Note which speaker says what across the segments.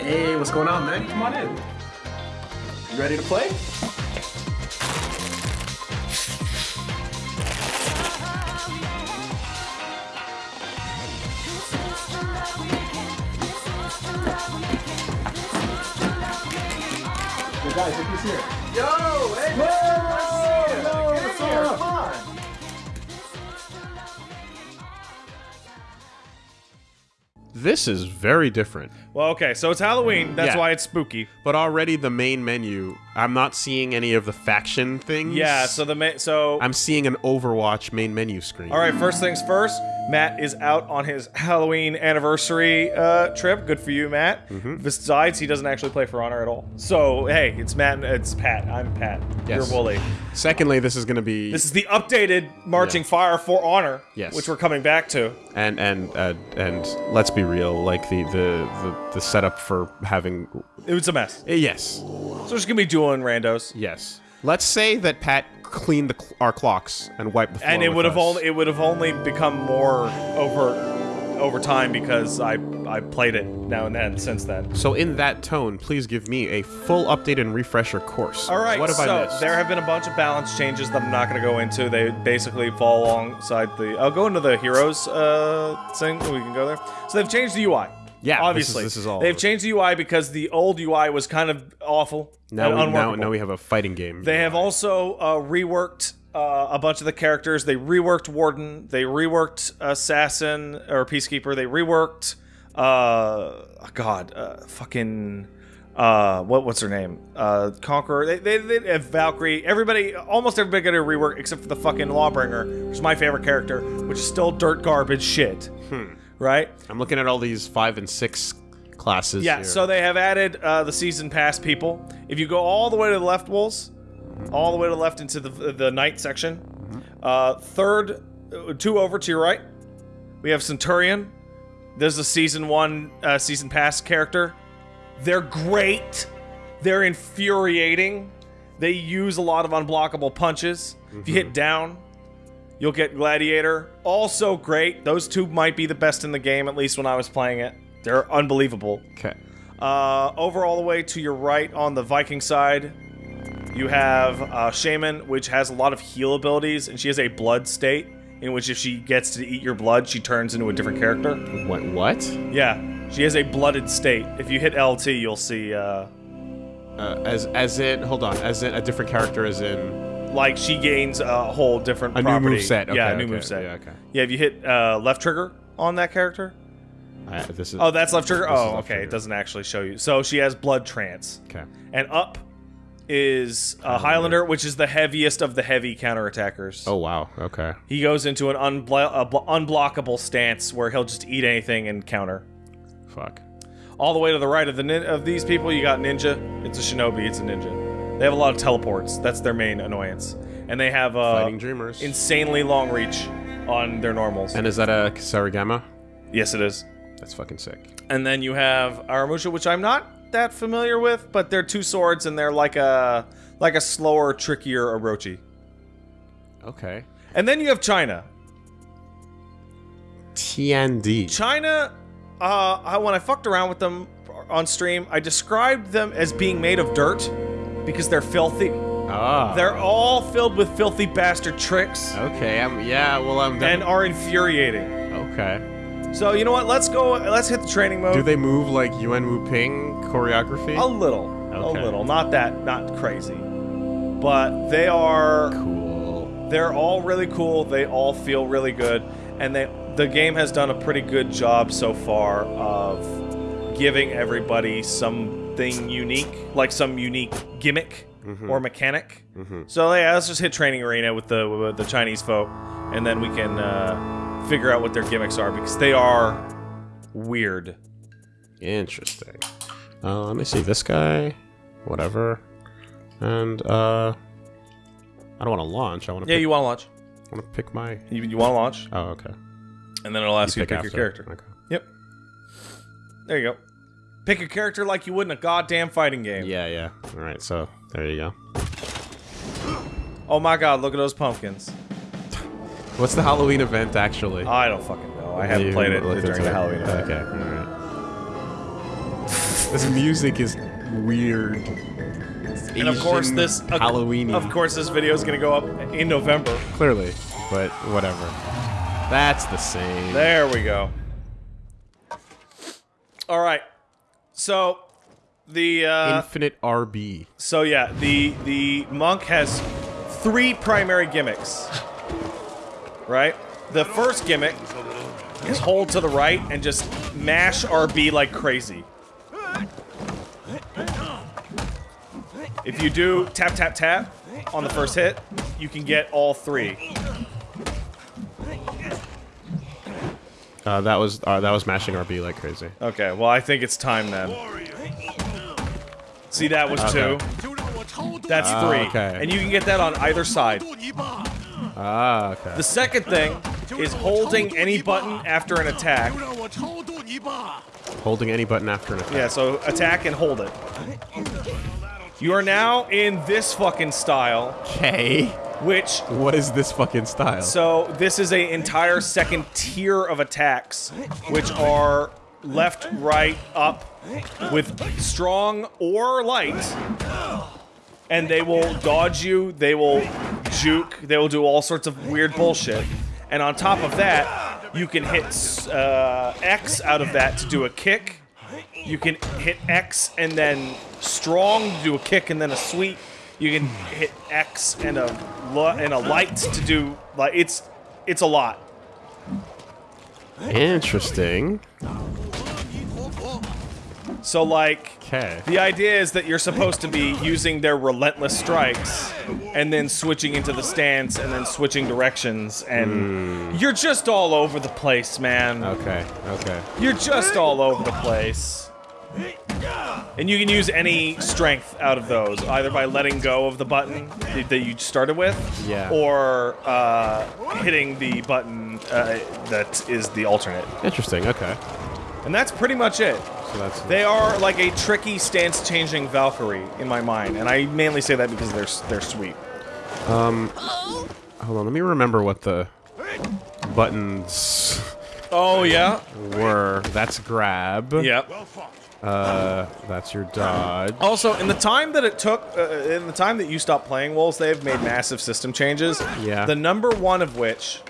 Speaker 1: Hey, what's going on, man? Come on in. You ready to play? Hey guys, look who's here.
Speaker 2: Yo, hey,
Speaker 1: Whoa! Yo.
Speaker 3: This is very different.
Speaker 2: Well, okay, so it's Halloween. That's
Speaker 3: Yeah.
Speaker 2: why it's spooky.
Speaker 3: But already the main menu, I'm not seeing any of the faction things.
Speaker 2: Yeah. So the main, so
Speaker 3: I'm seeing an Overwatch main menu screen.
Speaker 2: all right. First things first. Matt is out on his Halloween anniversary uh, trip. Good for you, Matt.
Speaker 3: Mm-hmm.
Speaker 2: Besides, he doesn't actually play For Honor at all. So hey, it's Matt. and It's Pat. I'm Pat.
Speaker 3: Yes.
Speaker 2: You're Wooly.
Speaker 3: Secondly, this is going to be
Speaker 2: This is the updated Marching
Speaker 3: Yeah.
Speaker 2: Fire For Honor.
Speaker 3: Yes.
Speaker 2: Which we're coming back to.
Speaker 3: and and uh, and let's be real, like the the the, the setup for having
Speaker 2: It was a mess.
Speaker 3: Eh, yes,
Speaker 2: So just gonna be doing randos.
Speaker 3: yes. Let's say that Pat cleaned the, cl- our clocks and wiped the floor.
Speaker 2: and it would have only it would have only become more over over time because I I played it now and then since then.
Speaker 3: So in that tone, please give me a full update and refresher course.
Speaker 2: All right,
Speaker 3: What have
Speaker 2: so
Speaker 3: I missed?
Speaker 2: there have been a bunch of balance changes that I'm not going to go into. They basically fall alongside the. I'll go into the heroes uh, thing. We can go there. So they've changed the UI.
Speaker 3: Yeah, this is-
Speaker 2: obviously
Speaker 3: this is all-
Speaker 2: They've changed the UI because the old UI was kind of awful
Speaker 3: now, we, now, now we have a fighting game.
Speaker 2: They have also uh, reworked uh, a bunch of the characters. They reworked Warden. They reworked Assassin or Peacekeeper. They reworked, uh, God, uh, fucking, uh, what what's her name? Uh, Conqueror. They, they, they have Valkyrie. Everybody, almost everybody got a rework except for the fucking Lawbringer, which is my favorite character, which is still dirt garbage shit.
Speaker 3: Hmm.
Speaker 2: Right?
Speaker 3: I'm looking at all these five and six classes.
Speaker 2: Yeah,
Speaker 3: here.
Speaker 2: so they have added uh, the season pass people. If you go all the way to the left, Wolves, all the way to the left into the the night section, uh, third, uh, two over to your right, we have Centurion. There's a season one uh, season pass character. They're great. They're infuriating. They use a lot of unblockable punches. If you hit down, you'll get Gladiator. Also great. Those two might be the best in the game, at least when I was playing it. They're unbelievable.
Speaker 3: okay.
Speaker 2: Uh, over all the way to your right on the Viking side, you have uh, Shaman, which has a lot of heal abilities, and she has a blood state in which if she gets to eat your blood, she turns into a different character.
Speaker 3: What? What?
Speaker 2: Yeah, she has a blooded state. If you hit LT, you'll see, uh,
Speaker 3: Uh, as as in, hold on, as in a different character, as in
Speaker 2: like, she gains a whole different
Speaker 3: a
Speaker 2: property.
Speaker 3: new move set. Okay,
Speaker 2: yeah, a new
Speaker 3: okay,
Speaker 2: move set.
Speaker 3: Yeah, okay.
Speaker 2: Yeah, if you hit uh, left trigger on that character.
Speaker 3: I, this is
Speaker 2: Oh, that's left trigger? Oh,
Speaker 3: left
Speaker 2: okay.
Speaker 3: trigger.
Speaker 2: It doesn't actually show you. So she has blood trance.
Speaker 3: okay.
Speaker 2: And up is a Highlander, which is the heaviest of the heavy counterattackers.
Speaker 3: Oh wow. Okay.
Speaker 2: He goes into an unblo- unblockable stance where he'll just eat anything and counter.
Speaker 3: Fuck.
Speaker 2: All the way to the right of the nin- of these people, you got Ninja. It's a Shinobi. It's a Ninja. They have a lot of teleports. That's their main annoyance. And they have uh,
Speaker 3: Fighting Dreamers.
Speaker 2: insanely long reach on their normals.
Speaker 3: and is that a Sarigama?
Speaker 2: yes, it is.
Speaker 3: That's fucking sick.
Speaker 2: And then you have Aramusha, which I'm not that familiar with, but they're two swords and they're like a like a slower, trickier Orochi.
Speaker 3: Okay.
Speaker 2: And then you have China.
Speaker 3: Tiandi.
Speaker 2: China, uh, I, when I fucked around with them on stream, I described them as being made of dirt because they're filthy.
Speaker 3: Ah.
Speaker 2: They're all filled with filthy bastard tricks
Speaker 3: Okay. I'm. Yeah. Well, I'm. done.
Speaker 2: and are infuriating.
Speaker 3: okay.
Speaker 2: So you know what? Let's go. Let's hit the training mode.
Speaker 3: Do they move like Yuen Woo-ping choreography?
Speaker 2: A little,
Speaker 3: Okay.
Speaker 2: a little. Not that, not crazy, but they are.
Speaker 3: cool.
Speaker 2: They're all really cool. They all feel really good, and they the game has done a pretty good job so far of giving everybody something unique, like some unique gimmick or mechanic. So yeah, let's just hit training arena with the with the Chinese folk, and then we can uh, figure out what their gimmicks are because they are weird.
Speaker 3: Interesting. Uh, let me see. This guy, whatever, and uh, I don't want to launch. I want to.
Speaker 2: Yeah,
Speaker 3: pick,
Speaker 2: you want to launch?
Speaker 3: I want to pick my.
Speaker 2: You, you want to launch,
Speaker 3: Oh, okay.
Speaker 2: and then it'll ask you, to pick
Speaker 3: after.
Speaker 2: your character.
Speaker 3: Okay.
Speaker 2: Yep. There you go. Pick a character like you would in a goddamn fighting game.
Speaker 3: Yeah, yeah. All right. So there you go.
Speaker 2: Oh my god, look at those pumpkins.
Speaker 3: What's the Halloween event actually?
Speaker 2: I don't fucking know. I haven't
Speaker 3: You
Speaker 2: played it during the Halloween event.
Speaker 3: Okay. All right. this music is weird.
Speaker 2: And of course, this
Speaker 3: uh, Halloween.
Speaker 2: Of course, this video is gonna go up in November.
Speaker 3: clearly, but whatever. That's the same.
Speaker 2: There we go. All right. So the uh,
Speaker 3: Infinite RB.
Speaker 2: so yeah the the monk has three primary gimmicks. Right. The first gimmick is hold to the right and just mash RB like crazy. If you do tap tap tap on the first hit, you can get all three.
Speaker 3: Uh, that was uh, that was mashing RB like crazy.
Speaker 2: Okay, well I think it's time then. See that was
Speaker 3: Okay.
Speaker 2: two. That's
Speaker 3: Ah,
Speaker 2: three.
Speaker 3: okay.
Speaker 2: And you can get that on either side.
Speaker 3: Ah, okay.
Speaker 2: The second thing is holding any button after an attack.
Speaker 3: Holding any button after an attack.
Speaker 2: Yeah, so attack and hold it. You are now in this fucking style,
Speaker 3: Okay.
Speaker 2: Which
Speaker 3: What is this fucking style?
Speaker 2: so this is a entire second tier of attacks, which are left, right, up, with strong or light, and they will dodge you. They will juke. They will do all sorts of weird bullshit. And on top of that, you can hit uh, X out of that to do a kick. You can hit X and then strong to do a kick and then a sweep. You can hit X and a and a light to do like it's it's a lot.
Speaker 3: Interesting.
Speaker 2: So like
Speaker 3: Okay.
Speaker 2: the idea is that you're supposed to be using their relentless strikes and then switching into the stance and then switching directions and hmm. you're just all over the place, man.
Speaker 3: Okay. Okay.
Speaker 2: You're just all over the place. And you can use any strength out of those, either by letting go of the button that you started with,
Speaker 3: Yeah.
Speaker 2: or uh, hitting the button uh, that is the alternate.
Speaker 3: Interesting. Okay.
Speaker 2: And that's pretty much it.
Speaker 3: So that's
Speaker 2: They are like a tricky stance-changing Valkyrie in my mind, and I mainly say that because they're they're sweet.
Speaker 3: Um, Hold on. Let me remember what the buttons
Speaker 2: Oh yeah,
Speaker 3: were. That's grab.
Speaker 2: yeah.
Speaker 3: Uh, that's your dodge.
Speaker 2: Also, in the time that it took, uh, in the time that you stopped playing Wolves, they've made massive system changes.
Speaker 3: Yeah.
Speaker 2: The number one of which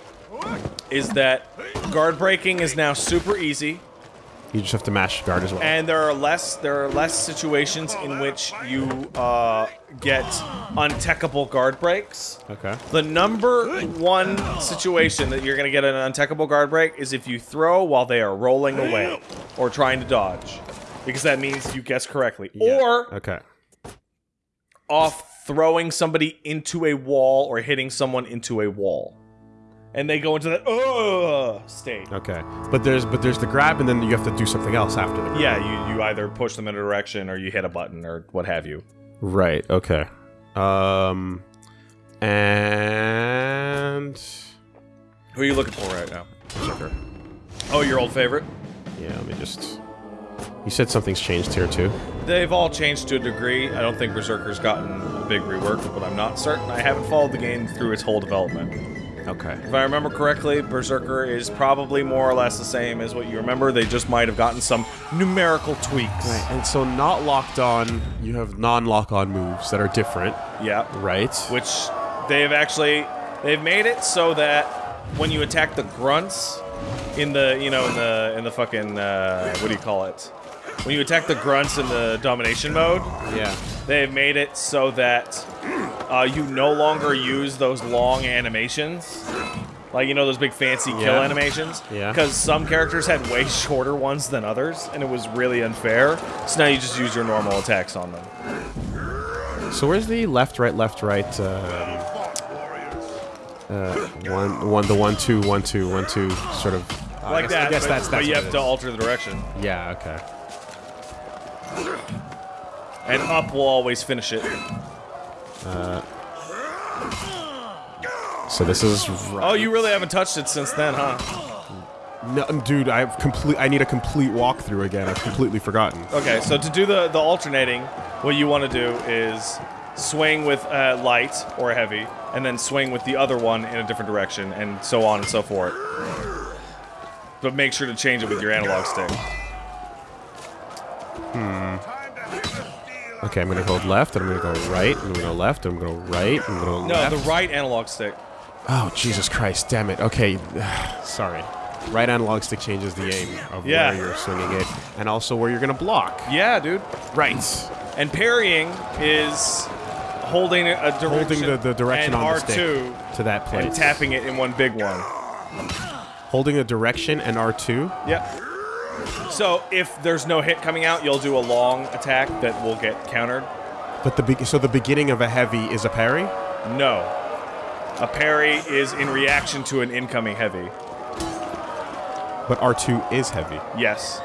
Speaker 2: is that guard breaking is now super easy,
Speaker 3: You just have to mash guard as well.
Speaker 2: and there are less there are less situations in which you uh, get untechable guard breaks.
Speaker 3: okay.
Speaker 2: The number one situation that you're going to get an untechable guard break is if you throw while they are rolling away or trying to dodge. Because that means you guess correctly. Or
Speaker 3: Okay.
Speaker 2: off throwing somebody into a wall or hitting someone into a wall. And they go into that uh state.
Speaker 3: Okay. But there's but there's the grab and then you have to do something else after the grab.
Speaker 2: Yeah, you, you either push them in a direction or you hit a button or what have you.
Speaker 3: Right. Okay. Um. And.
Speaker 2: Who are you looking for right now?
Speaker 3: Sugar.
Speaker 2: Oh, your old favorite?
Speaker 3: Yeah. Let me just. You said something's changed here too.
Speaker 2: They've all changed to a degree. I don't think Berserker's gotten a big rework, but I'm not certain. I haven't followed the game through its whole development.
Speaker 3: Okay.
Speaker 2: If I remember correctly, Berserker is probably more or less the same as what you remember. They just might have gotten some numerical tweaks.
Speaker 3: Right. And so not locked on. You have non-lock on moves that are different.
Speaker 2: Yeah.
Speaker 3: Right.
Speaker 2: Which they've actually they've made it so that when you attack the grunts in the you know in the in the fucking uh, what do you call it? When you attack the grunts in the domination mode,
Speaker 3: Yeah.
Speaker 2: they've made it so that uh, you no longer use those long animations. Like, you know, those big fancy kill
Speaker 3: Yeah.
Speaker 2: animations?
Speaker 3: Yeah.
Speaker 2: Because some characters had way shorter ones than others, and it was really unfair. So now you just use your normal attacks on them.
Speaker 3: So where's the left, right, left, right? Um, uh, one, one, the one, two, one, two, one, two, sort of. I
Speaker 2: like
Speaker 3: guess-
Speaker 2: that,
Speaker 3: I guess
Speaker 2: but,
Speaker 3: that's,
Speaker 2: but you have
Speaker 3: it
Speaker 2: to alter the direction.
Speaker 3: Yeah. Okay.
Speaker 2: And up will always finish it.
Speaker 3: So this is. Right.
Speaker 2: Oh, you really haven't touched it since then, huh?
Speaker 3: No, dude, I've complete. I need a complete walkthrough again. I've completely forgotten.
Speaker 2: Okay, so to do the, the alternating, what you want to do is swing with uh, light or heavy, and then swing with the other one in a different direction, and so on and so forth. But make sure to change it with your analog stick. Hmm.
Speaker 3: Okay, I'm gonna go left, and I'm gonna go right, and I'm gonna go left, and I'm gonna go right, and I'm gonna go
Speaker 2: No,
Speaker 3: left.
Speaker 2: the right analog stick.
Speaker 3: Oh, Jesus Christ, damn it. Okay, sorry. Right analog stick changes the aim of
Speaker 2: Yeah.
Speaker 3: where you're swinging it, and also where you're gonna block.
Speaker 2: Yeah, dude.
Speaker 3: Right.
Speaker 2: And parrying is holding a direction,
Speaker 3: Holding the, the direction
Speaker 2: and
Speaker 3: on the
Speaker 2: R2
Speaker 3: stick to that place.
Speaker 2: and tapping it in one big one.
Speaker 3: Holding a direction and R2.
Speaker 2: Yep. So if there's no hit coming out, you'll do a long attack that will get countered.
Speaker 3: But the be- so the beginning of a heavy is a parry.
Speaker 2: No. A parry is in reaction to an incoming heavy.
Speaker 3: But R2 is heavy.
Speaker 2: Yes.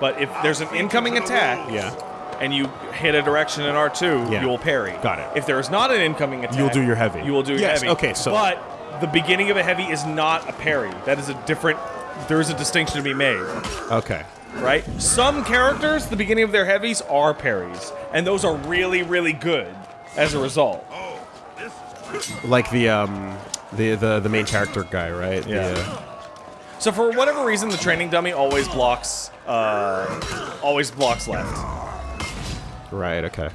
Speaker 2: But if there's an incoming attack
Speaker 3: Yeah.
Speaker 2: and you hit a direction in R2,
Speaker 3: Yeah.
Speaker 2: you will parry.
Speaker 3: Got it.
Speaker 2: If there is not an incoming attack,
Speaker 3: You'll do your heavy.
Speaker 2: You will do your
Speaker 3: Yes,
Speaker 2: heavy.
Speaker 3: okay, so-
Speaker 2: But the beginning of a heavy is not a parry. That is a different. There is a distinction to be made,
Speaker 3: Okay.
Speaker 2: right? Some characters, the beginning of their heavies are parries, and those are really, really good as a result.
Speaker 3: Like the um the the the main character guy, right? The,
Speaker 2: Yeah.
Speaker 3: uh,
Speaker 2: So for whatever reason, the training dummy always blocks, uh, always blocks left.
Speaker 3: right. Okay.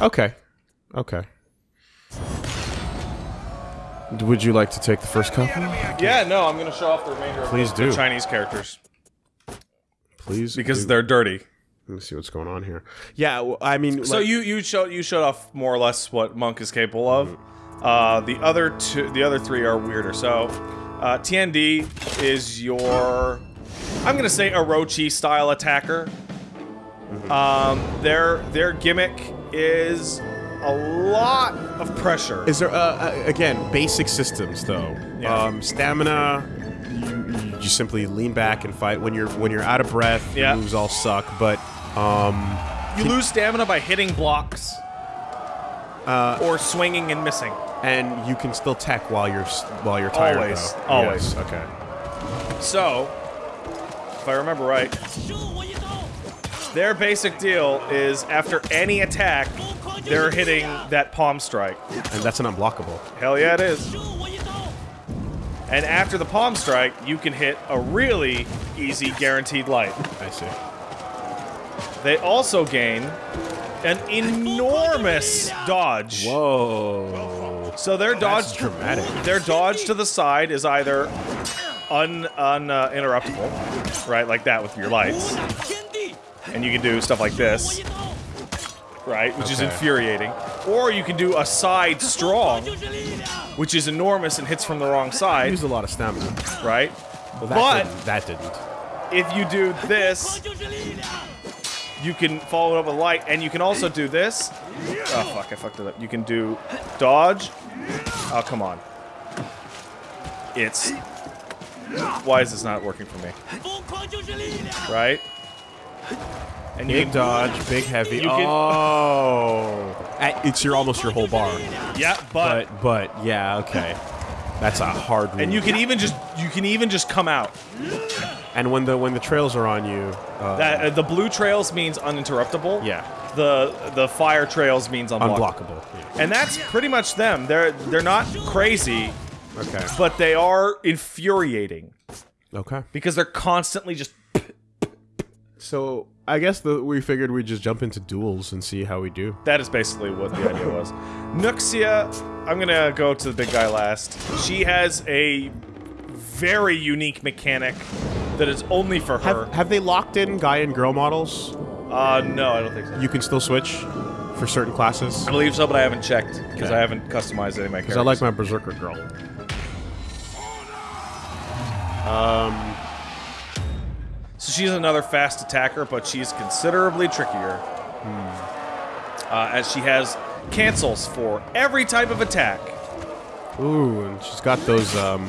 Speaker 3: Okay. Okay. Would you like to take the first couple?
Speaker 2: Yeah, no, I'm gonna show off the remainder of
Speaker 3: Please
Speaker 2: the, the
Speaker 3: do.
Speaker 2: Chinese characters
Speaker 3: Please.
Speaker 2: because
Speaker 3: do.
Speaker 2: they're dirty.
Speaker 3: Let me see what's going on here. Yeah, well, I mean,
Speaker 2: So
Speaker 3: like-
Speaker 2: you you showed you showed off more or less what Monk is capable of. Uh, the other two, the other three are weirder. So uh, Tiandi is your, I'm gonna say Orochi style attacker. Um, their their gimmick is a lot of pressure.
Speaker 3: Is there uh, uh, again basic systems though?
Speaker 2: Yeah.
Speaker 3: Um, stamina. You, you simply lean back and fight. When you're when you're out of breath,
Speaker 2: Yeah.
Speaker 3: moves all suck. But um,
Speaker 2: you lose stamina by hitting blocks
Speaker 3: Uh,
Speaker 2: or swinging and missing.
Speaker 3: and you can still tech while you're while you're tired.
Speaker 2: Always,
Speaker 3: though.
Speaker 2: always.
Speaker 3: Yes, okay.
Speaker 2: So, if I remember right, their basic deal is after any attack, they're hitting that palm strike.
Speaker 3: And that's an unblockable.
Speaker 2: Hell yeah, it is. And after the palm strike, you can hit a really easy guaranteed light.
Speaker 3: I see.
Speaker 2: They also gain an enormous dodge.
Speaker 3: Whoa.
Speaker 2: So their dodge
Speaker 3: That's dramatic.
Speaker 2: Their dodge to the side is either un un uh, right, like that with your lights, and you can do stuff like this, right, which is infuriating. Or you can do a side strong, which is enormous and hits from the wrong side,
Speaker 3: used a lot of stamina.
Speaker 2: right?
Speaker 3: Well, that
Speaker 2: But-
Speaker 3: didn't, that didn't.
Speaker 2: If you do this, you can follow it up with light, and you can also do this. Oh fuck, I fucked it up. You can do dodge. Oh come on. It's. Why is this not working for me? Right? And you
Speaker 3: Big
Speaker 2: can
Speaker 3: dodge, big heavy.
Speaker 2: You
Speaker 3: oh, it's your almost your whole bar.
Speaker 2: Yeah, but,
Speaker 3: But but yeah, okay. That's a hard.
Speaker 2: and you can even just you can even just come out.
Speaker 3: and when the when the trails are on you, uh,
Speaker 2: That uh, the blue trails means uninterruptible.
Speaker 3: yeah,
Speaker 2: The the fire trails means unblockable.
Speaker 3: unblockable. Yeah.
Speaker 2: And that's pretty much them. They're they're not crazy,
Speaker 3: Okay.
Speaker 2: but they are infuriating
Speaker 3: Okay.
Speaker 2: because they're constantly just
Speaker 3: So I guess the, we figured we'd just jump into duels and see how we do.
Speaker 2: That is basically what the idea was. Nuxia, I'm gonna go to the big guy last. She has a very unique mechanic that is only for her.
Speaker 3: Have, have they locked in guy and girl models?
Speaker 2: uh, no, I don't think so.
Speaker 3: You can still switch for certain classes.
Speaker 2: I believe so, but I haven't checked because
Speaker 3: Okay.
Speaker 2: I haven't customized any of my characters.
Speaker 3: Because I like my berserker girl. Um,
Speaker 2: So she's another fast attacker, but she's considerably trickier. Uh, as she has cancels for every type of attack.
Speaker 3: ooh, and she's got those. Um,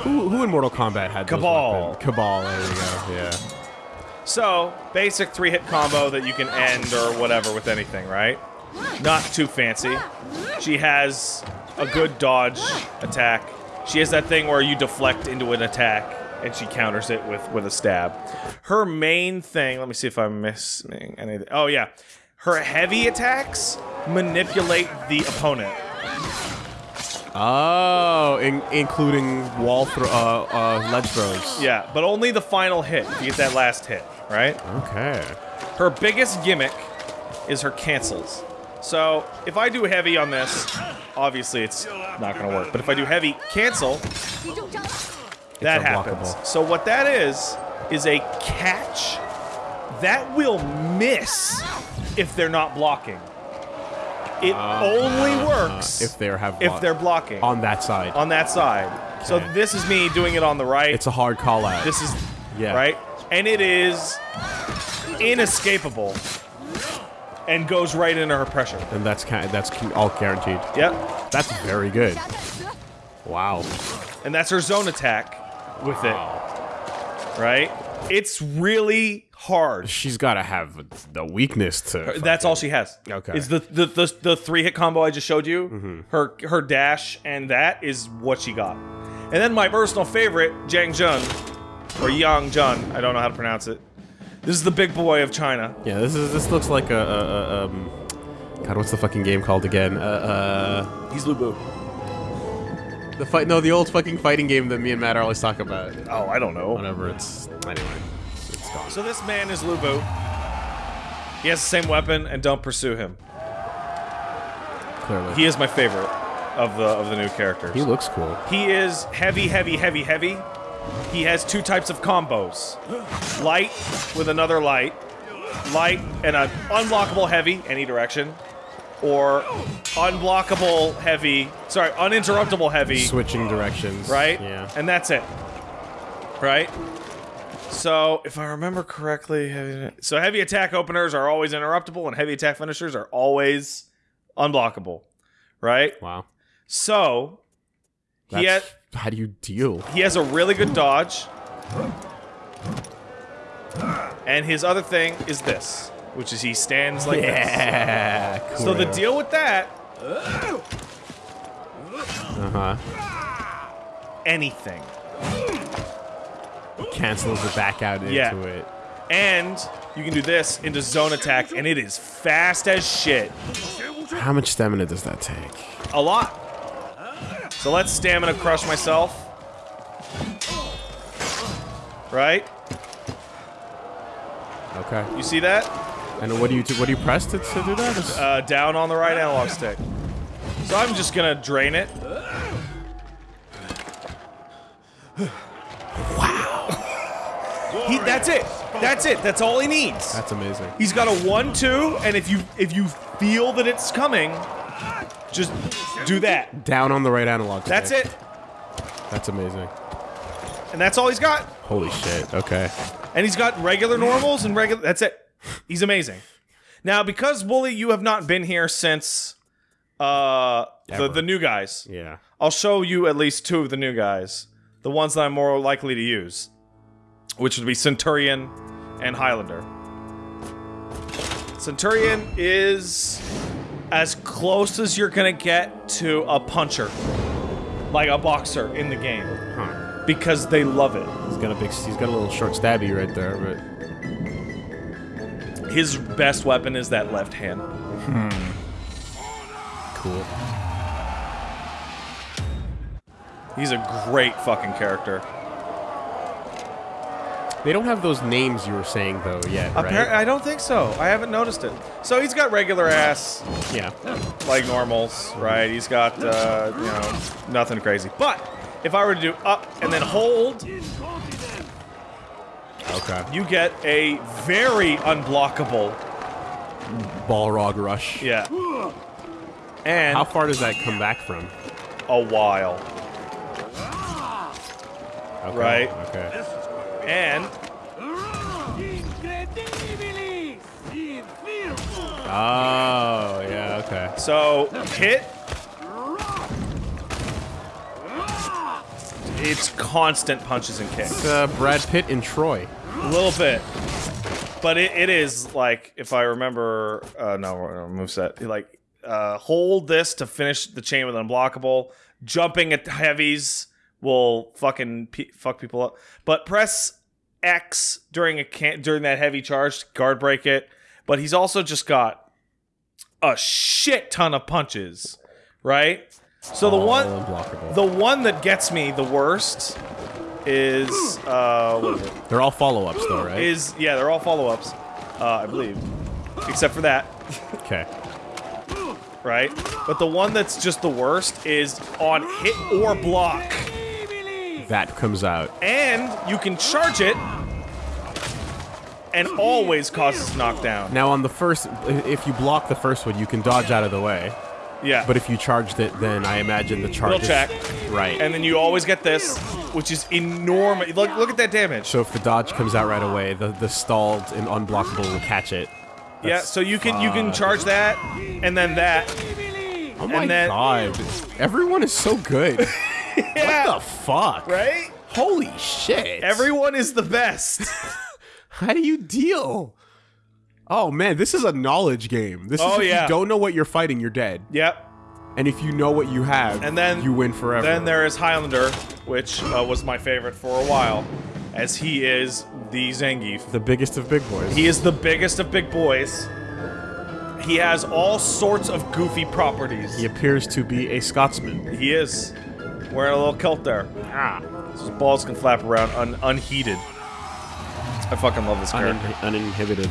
Speaker 3: who, who in Mortal Kombat had those Kabal. Kabal. There we go. Yeah.
Speaker 2: So, basic three hit combo that you can end or whatever with anything, right? Not too fancy. She has a good dodge attack. She has that thing where you deflect into an attack and she counters it with, with a stab. Her main thing, let me see if I'm missing anything. Oh, yeah. Her heavy attacks manipulate the opponent.
Speaker 3: Oh, in, including wall throw, uh, uh, ledge throws.
Speaker 2: Yeah, but only the final hit. If You get that last hit, right?
Speaker 3: Okay.
Speaker 2: Her biggest gimmick is her cancels. So if I do heavy on this, obviously it's not gonna work. But if I do heavy cancel, that happens. So what that is is a catch that will miss if they're not blocking. It only works
Speaker 3: Uh, If they have
Speaker 2: if they're blocking
Speaker 3: on that side.
Speaker 2: on that side. So this is me doing it on the right.
Speaker 3: it's a hard call out.
Speaker 2: This is
Speaker 3: Yeah.
Speaker 2: right, and it is inescapable, and goes right into her pressure.
Speaker 3: and that's kind of, that's all guaranteed.
Speaker 2: Yep,
Speaker 3: That's very good. Wow.
Speaker 2: and that's her zone attack with it. Right, it's really hard.
Speaker 3: She's got to have the weakness to.
Speaker 2: That's all she has.
Speaker 3: Okay.
Speaker 2: is the the the, the three hit combo I just showed you. Her her dash and that is what she got. And then my personal favorite, Jiang Jun, or Yang Jun. I don't know how to pronounce it. This is the big boy of China.
Speaker 3: Yeah, this is this looks like a, a, a um. God, what's the fucking game called again? Uh,
Speaker 2: He's Lu Bu.
Speaker 3: uh the fight. No, the old fucking fighting game that me and Matt always talk about.
Speaker 2: Oh, I don't know.
Speaker 3: Whatever. It's anyway. It's, it's gone.
Speaker 2: So this man is Lu Bu. He has the same weapon, and don't pursue him.
Speaker 3: Clearly,
Speaker 2: He is my favorite of the of the new characters.
Speaker 3: he looks cool.
Speaker 2: He is heavy, heavy, heavy, heavy. He has two types of combos: light with another light, light and an unblockable heavy any direction, or unblockable heavy. Sorry, uninterruptible heavy.
Speaker 3: Switching directions.
Speaker 2: right?
Speaker 3: Yeah.
Speaker 2: And that's it. Right? So, if I remember correctly, heavy, so heavy attack openers are always interruptible and heavy attack finishers are always unblockable. Right?
Speaker 3: Wow.
Speaker 2: So, he,
Speaker 3: That's,
Speaker 2: ha-
Speaker 3: how do you deal?
Speaker 2: he has a really good dodge. And his other thing is this, which is he stands like this.
Speaker 3: Yeah.
Speaker 2: So the deal with that,
Speaker 3: Uh huh.
Speaker 2: anything.
Speaker 3: Cancels the back out into
Speaker 2: Yeah.
Speaker 3: it.
Speaker 2: And you can do this into zone attack, and it is fast as shit.
Speaker 3: How much stamina does that take?
Speaker 2: A lot. So let's stamina crush myself. Right?
Speaker 3: Okay.
Speaker 2: You see that?
Speaker 3: And what do you do? What do you press to, to do that?
Speaker 2: Uh, down on the right analog stick. So I'm just gonna drain it. wow. He, that's it. That's it. That's all he needs.
Speaker 3: That's amazing.
Speaker 2: He's got a one-two, and if you if you feel that it's coming, just do that.
Speaker 3: Down on the right analog. Stick.
Speaker 2: That's it.
Speaker 3: That's amazing.
Speaker 2: And that's all he's got.
Speaker 3: Holy shit. Okay.
Speaker 2: And he's got regular normals and regular. That's it. He's amazing. Now, because Wooly, you have not been here since uh, the the new guys.
Speaker 3: Yeah.
Speaker 2: I'll show you at least two of the new guys, the ones that I'm more likely to use, which would be Centurion and Highlander. Centurion is as close as you're gonna get to a puncher, like a boxer in the game,
Speaker 3: Huh.
Speaker 2: because they love it.
Speaker 3: He's got a big. He's got a little short stabby right there, but
Speaker 2: His best weapon is that left hand.
Speaker 3: cool.
Speaker 2: He's a great fucking character.
Speaker 3: They don't have those names you were saying though yet, right?
Speaker 2: Appar- I don't think so. I haven't noticed it. So he's got regular ass,
Speaker 3: yeah.
Speaker 2: like normals, right? He's got, uh, you know, nothing crazy. But if I were to do up and then hold,
Speaker 3: Okay.
Speaker 2: you get a very unblockable,
Speaker 3: Balrog rush.
Speaker 2: yeah. And
Speaker 3: How far does that come back from?
Speaker 2: a while,
Speaker 3: Okay.
Speaker 2: Right.
Speaker 3: Okay.
Speaker 2: and
Speaker 3: Oh yeah. Okay.
Speaker 2: so hit. It's constant punches and kicks.
Speaker 3: It's uh, Brad Pitt in Troy.
Speaker 2: A little bit. But it, it is like if I remember uh no no, moveset. Like uh hold this to finish the chain with unblockable. Jumping at heavies will fucking pe- fuck people up. But press X during a can- during that heavy charge to guard break it. But he's also just got a shit ton of punches, right? So the one, the one that gets me the worst is uh, what is it?
Speaker 3: They're all follow-ups, though, right?
Speaker 2: Is yeah, they're all follow-ups, uh, I believe, except for that,
Speaker 3: okay.
Speaker 2: right? But the one that's just the worst is on hit or block,
Speaker 3: That comes out.
Speaker 2: and you can charge it, and always causes knockdown.
Speaker 3: Now, on the first, if you block the first one, you can dodge out of the way.
Speaker 2: Yeah,
Speaker 3: But if you charged it, then I imagine the charge.
Speaker 2: It'll check.
Speaker 3: Right.
Speaker 2: and then you always get this, which is enormous. Look, look at that damage.
Speaker 3: so if the dodge comes out right away, the the stalled and unblockable will catch it.
Speaker 2: Yeah, so you can you can charge that, and then that.
Speaker 3: Oh my
Speaker 2: then-
Speaker 3: god! Everyone is so good.
Speaker 2: Yeah,
Speaker 3: What the fuck?
Speaker 2: right?
Speaker 3: Holy shit!
Speaker 2: Everyone is the best.
Speaker 3: How do you deal? Oh man, this is a knowledge game. This
Speaker 2: Oh,
Speaker 3: is if
Speaker 2: yeah.
Speaker 3: you don't know what you're fighting, you're dead.
Speaker 2: yep.
Speaker 3: And if you know what you have,
Speaker 2: And then
Speaker 3: you win forever.
Speaker 2: Then there is Highlander, which uh, was my favorite for a while, as he is the Zangief.
Speaker 3: the biggest of big boys.
Speaker 2: He is the biggest of big boys. He has all sorts of goofy properties.
Speaker 3: He appears to be a Scotsman.
Speaker 2: He is wearing a little kilt there.
Speaker 3: Ah,
Speaker 2: So his balls can flap around un- unheated. I fucking love this character.
Speaker 3: un- uninhibited.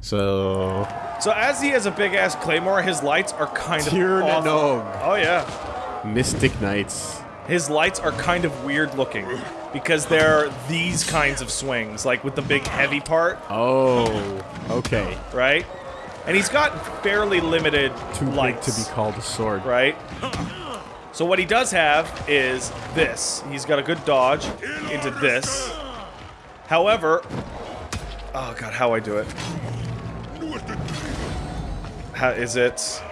Speaker 3: So
Speaker 2: So as he has a big ass claymore, his lights are kind of. Oh yeah,
Speaker 3: Mystic Knights.
Speaker 2: his lights are kind of weird looking because they're these kinds of swings, like with the big heavy part,
Speaker 3: Oh, okay.
Speaker 2: right? And he's got fairly limited
Speaker 3: Too
Speaker 2: lights,
Speaker 3: to be called a sword.
Speaker 2: right? So what he does have is this. He's got a good dodge into this. However, oh god, how I do it? How is it?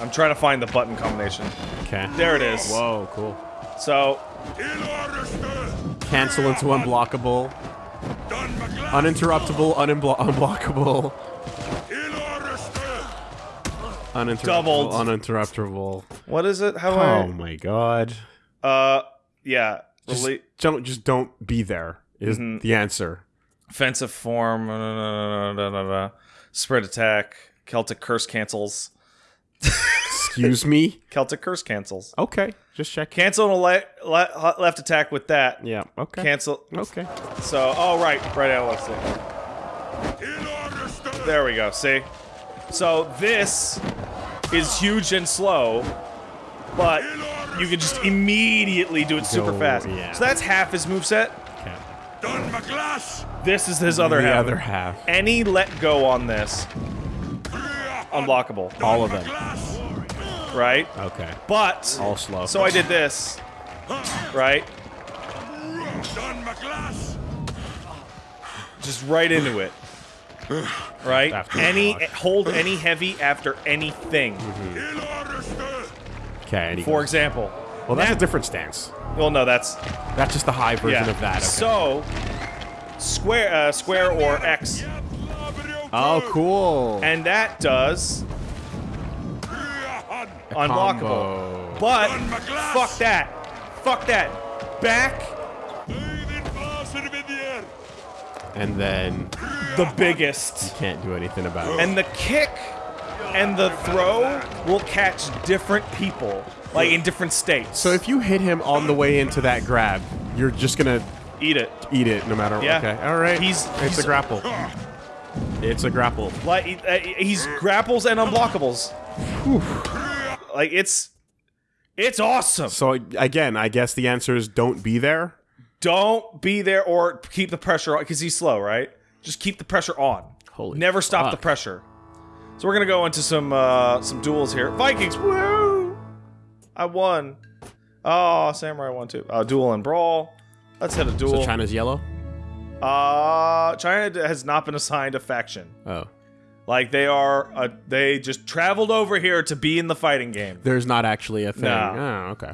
Speaker 2: I'm trying to find the button combination.
Speaker 3: Okay.
Speaker 2: There it is.
Speaker 3: Whoa, cool.
Speaker 2: So
Speaker 3: Cancel into unblockable. Uninterruptible, unimblo- unblockable. Uninterruptible,
Speaker 2: Doubled.
Speaker 3: uninterruptible.
Speaker 2: what is it? How
Speaker 3: Oh my god.
Speaker 2: Uh, yeah.
Speaker 3: Just don't, just don't be there is
Speaker 2: Mm-hmm.
Speaker 3: the answer.
Speaker 2: offensive form. da, da, da, da, Spread attack. Celtic curse cancels.
Speaker 3: Excuse me?
Speaker 2: Celtic curse cancels.
Speaker 3: Okay, just check.
Speaker 2: Cancel a le- le- left attack with that.
Speaker 3: Yeah, okay.
Speaker 2: Cancel.
Speaker 3: Okay.
Speaker 2: So, oh right, right. Now let's see. There we go. See. So this is huge and slow, but you can just immediately do it super fast.
Speaker 3: yeah.
Speaker 2: So that's half his moveset.
Speaker 3: okay.
Speaker 2: This is his other
Speaker 3: the
Speaker 2: half.
Speaker 3: other half.
Speaker 2: Any let go on this, unblockable,
Speaker 3: All of them.
Speaker 2: right?
Speaker 3: Okay.
Speaker 2: But
Speaker 3: All slow.
Speaker 2: so I did this, right? Just right into it. Right?
Speaker 3: After
Speaker 2: any hold any heavy after anything.
Speaker 3: Okay. and he
Speaker 2: For
Speaker 3: goes-
Speaker 2: example.
Speaker 3: Well, that's
Speaker 2: now-
Speaker 3: a different stance.
Speaker 2: Well, no, that's
Speaker 3: That's just the high version
Speaker 2: yeah.
Speaker 3: of that. Okay.
Speaker 2: So square, uh, square or X,
Speaker 3: oh, cool.
Speaker 2: and that does unblockable.
Speaker 3: Combo.
Speaker 2: But fuck that. Fuck that. Back
Speaker 3: And then
Speaker 2: the biggest.
Speaker 3: You can't do anything about it.
Speaker 2: And the kick and the throw will catch different people, like in different states.
Speaker 3: So if you hit him on the way into that grab, you're just gonna
Speaker 2: eat it.
Speaker 3: eat it no matter.
Speaker 2: Yeah.
Speaker 3: Okay. All right.
Speaker 2: He's-
Speaker 3: it's
Speaker 2: he's-
Speaker 3: a grapple. It's a grapple.
Speaker 2: Like uh, he's grapples and unblockables. Like it's it's awesome.
Speaker 3: So again, I guess the answer is don't be there.
Speaker 2: Don't be there or keep the pressure on because he's slow, right? Just keep the pressure on.
Speaker 3: Holy
Speaker 2: Never stop the pressure. So we're gonna go into some uh some duels here. Vikings, woo! I won. Oh, Samurai won too. Uh, duel and brawl. Let's hit a duel.
Speaker 3: So China's yellow.
Speaker 2: uh, China has not been assigned a faction.
Speaker 3: Oh,
Speaker 2: Like they are, uh, they just traveled over here to be in the fighting game.
Speaker 3: there's not actually a thing.
Speaker 2: No.
Speaker 3: Oh, okay.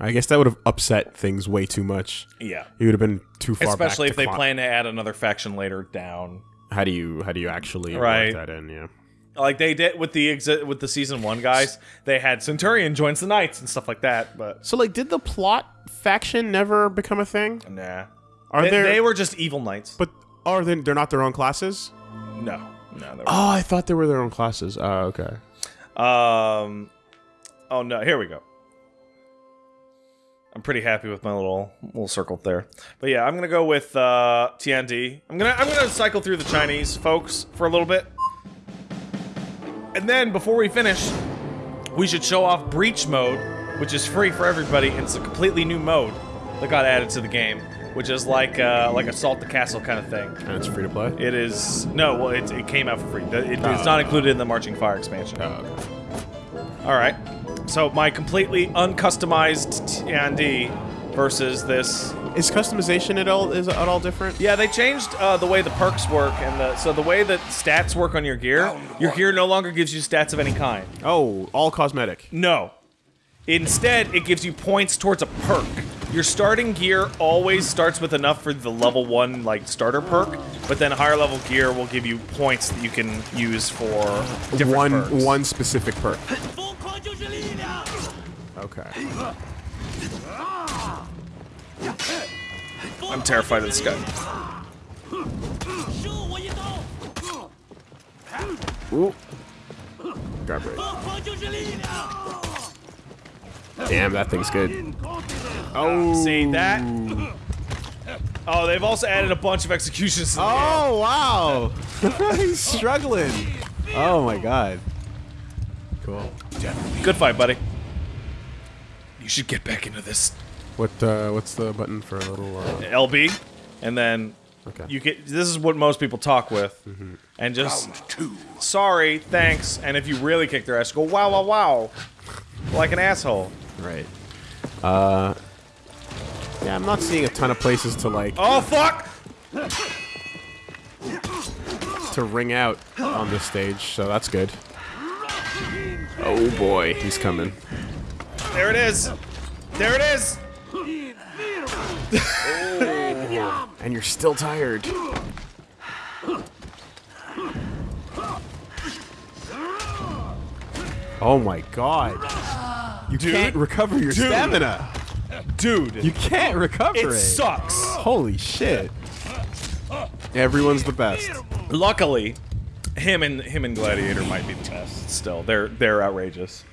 Speaker 3: I guess that would have upset things way too much.
Speaker 2: Yeah,
Speaker 3: It would have been too far. back
Speaker 2: especially if they plan to add another faction later down.
Speaker 3: How do you how do you actually
Speaker 2: Right.
Speaker 3: work that in? Yeah.
Speaker 2: Like they did with the exi- with the season one guys. They had Centurion joins the Knights and stuff like that. But
Speaker 3: So like, did the plot faction never become a thing?
Speaker 2: nah,
Speaker 3: Are
Speaker 2: they,
Speaker 3: there?
Speaker 2: they were just evil knights.
Speaker 3: but are they? They're not their own classes.
Speaker 2: no, no. They
Speaker 3: Oh, I thought they were their own classes. Oh, okay.
Speaker 2: Um, Oh no, here we go. I'm pretty happy with my little little circle there. But yeah, I'm gonna go with uh, Tiandi. I'm gonna I'm gonna cycle through the Chinese folks for a little bit, and then before we finish, we should show off Breach mode, which is free for everybody. It's a completely new mode that got added to the game, which is like uh, like Assault the Castle kind of thing.
Speaker 3: And it's free to play.
Speaker 2: It is no, well, it, it came out for free. It- it's not included in the Marching Fire expansion.
Speaker 3: Oh, okay.
Speaker 2: All right. So my completely uncustomized Tiandi versus this.
Speaker 3: Is customization at all is at all different?
Speaker 2: Yeah, they changed uh, the way the perks work, and the, so the way that stats work on your gear, your gear no longer gives you stats of any kind.
Speaker 3: Oh, all cosmetic.
Speaker 2: No. Instead, it gives you points towards a perk. Your starting gear always starts with enough for the level one like starter perk, but then higher level gear will give you points that you can use for
Speaker 3: one
Speaker 2: perks.
Speaker 3: one specific perk. Okay.
Speaker 2: I'm terrified of this guy.
Speaker 3: Ooh. Damn, that thing's good. Oh.
Speaker 2: See that? Oh, they've also added a bunch of executions.
Speaker 3: oh, wow. He's struggling. Oh my god. Cool.
Speaker 2: Good fight, buddy. You should get back into this.
Speaker 3: What uh, what's the button for a little? Uh,
Speaker 2: LB, and then
Speaker 3: okay.
Speaker 2: you get. This is what most people talk with, and just sorry, thanks, and if you really kick their ass, go wow, wow, wow, like an asshole.
Speaker 3: right. Uh. Yeah, I'm not seeing a ton of places to like
Speaker 2: Oh fuck!
Speaker 3: to ring out on this stage, so that's good. Oh boy, he's coming.
Speaker 2: There it is. There it is.
Speaker 3: And you're still tired. Oh my god. You can't recover your
Speaker 2: Dude.
Speaker 3: stamina.
Speaker 2: Dude,
Speaker 3: You can't recover it.
Speaker 2: it sucks.
Speaker 3: Holy shit. Everyone's the best.
Speaker 2: Luckily, him and him and Gladiator might be the best. Still, they're they're outrageous.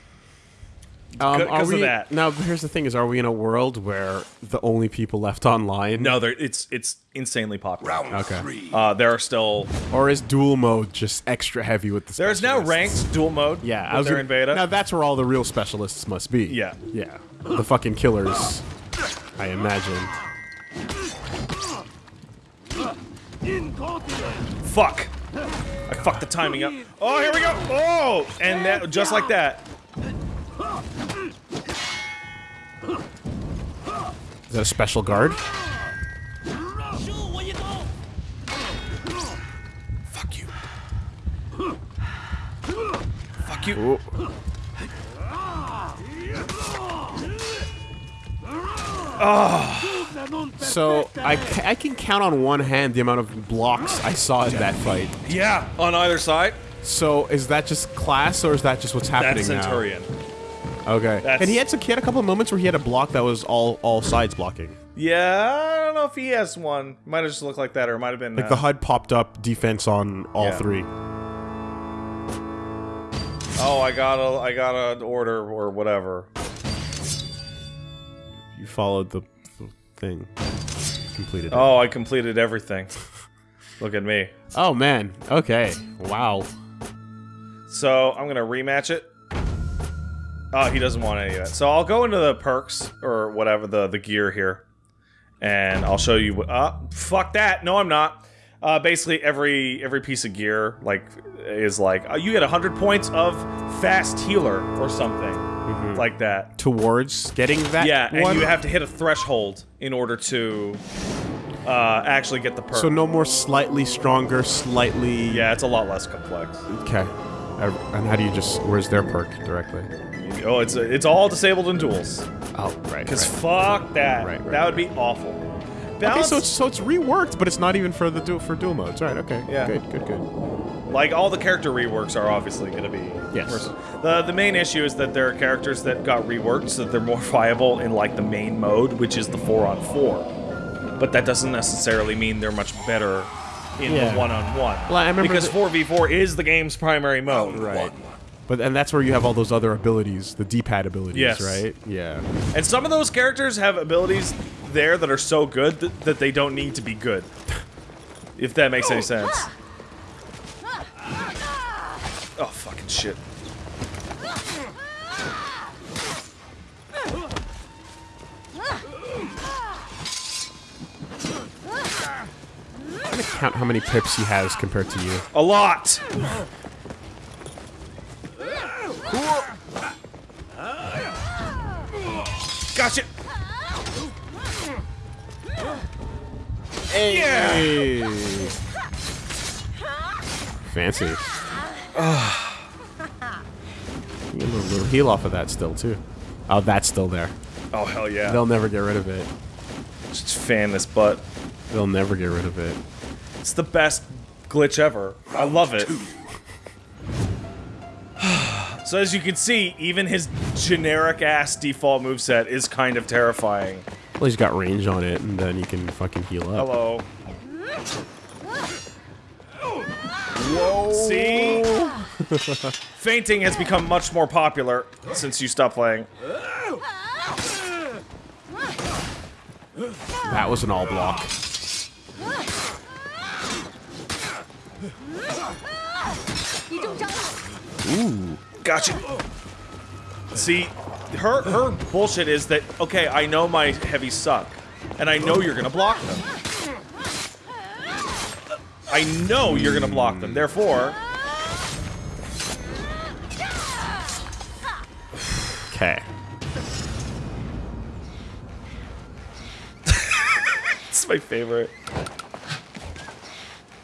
Speaker 3: Um,
Speaker 2: Good-
Speaker 3: are
Speaker 2: 'cause of
Speaker 3: we,
Speaker 2: that.
Speaker 3: Now, here's the thing: is are we in a world where the only people left online?
Speaker 2: No, it's it's insanely popular.
Speaker 3: Okay.
Speaker 2: Uh, there are still
Speaker 3: Or is duel mode just extra heavy with the?
Speaker 2: there's now ranked duel mode.
Speaker 3: Yeah, I was
Speaker 2: they're in beta.
Speaker 3: Now that's where all the real specialists must be.
Speaker 2: Yeah.
Speaker 3: Yeah. The fucking killers, I imagine.
Speaker 2: Fuck. I fucked the timing up. Oh, here we go. Oh, and that just like that.
Speaker 3: Is that a special guard?
Speaker 2: Fuck you. Fuck you.
Speaker 3: Ooh. Oh. So I, I can count on one hand the amount of blocks I saw in that fight.
Speaker 2: Yeah, on either side.
Speaker 3: So is that just class or is that just what's happening
Speaker 2: That's Centurion.
Speaker 3: Okay.
Speaker 2: That's-
Speaker 3: And he had some, he had a couple of moments where he had a block that was all all sides blocking.
Speaker 2: Yeah, I don't know if he has one. Might have just looked like that, or it might have been.
Speaker 3: Like
Speaker 2: uh,
Speaker 3: the HUD popped up defense on all
Speaker 2: Yeah.
Speaker 3: three.
Speaker 2: Oh, I got a, I got an order or whatever.
Speaker 3: You followed the, the thing. Completed it.
Speaker 2: Oh, I completed everything. Look at me.
Speaker 3: Oh man. Okay. Wow.
Speaker 2: So I'm gonna rematch it. Oh, he doesn't want any of that. So I'll go into the perks or whatever the the gear here, and I'll show you. What, uh, fuck that. No, I'm not. Uh, basically, every every piece of gear like is like uh, you get hundred points of fast healer or something like that.
Speaker 3: Towards getting that
Speaker 2: Yeah, and
Speaker 3: one.
Speaker 2: you have to hit a threshold in order to uh, actually get the perk.
Speaker 3: so no more slightly stronger, slightly.
Speaker 2: yeah, it's a lot less complex.
Speaker 3: Okay. Uh, And how do you just? Where's their perk directly?
Speaker 2: Oh, it's it's all disabled in duels.
Speaker 3: Oh, right.
Speaker 2: Because
Speaker 3: right.
Speaker 2: fuck that.
Speaker 3: Right, right,
Speaker 2: that would be awful.
Speaker 3: Okay, so it's so it's reworked, but it's not even for the du- for duel modes. Right. Okay.
Speaker 2: Yeah.
Speaker 3: Good. Good. Good.
Speaker 2: like all the character reworks are obviously going to be.
Speaker 3: Yes.
Speaker 2: vers- The the main issue is that there are characters that got reworked so that they're more viable in like the main mode, which is the four on four. But that doesn't necessarily mean they're much better in
Speaker 3: Yeah.
Speaker 2: the one on one.
Speaker 3: Well, I remember
Speaker 2: because four v four is the game's primary mode.
Speaker 3: Right. But and that's where you have all those other abilities, the D-pad abilities,
Speaker 2: Yes.
Speaker 3: right? Yeah.
Speaker 2: And some of those characters have abilities there that are so good that, that they don't need to be good. If that makes any sense. Oh, fucking shit.
Speaker 3: I'm gonna count how many pips he has compared to you.
Speaker 2: A lot! Gotcha!
Speaker 3: Hey. Fancy. Ah. You get a little, little heal off of that still too. Oh, that's still there.
Speaker 2: Oh, hell yeah.
Speaker 3: They'll never get rid of it.
Speaker 2: Just fan this butt.
Speaker 3: They'll never get rid of it.
Speaker 2: It's the best glitch ever. I love it. So as you can see, even his generic ass default moveset is kind of terrifying.
Speaker 3: Well, he's got range on it, and then you can fucking heal up.
Speaker 2: Hello. Whoa. See? Feinting has become much more popular since you stopped playing.
Speaker 3: That was an all block.
Speaker 2: Gotcha. See, her her bullshit is that okay, I know my heavies suck, and I know you're gonna block them. I know you're gonna block them. Therefore,
Speaker 3: Okay.
Speaker 2: it's my favorite.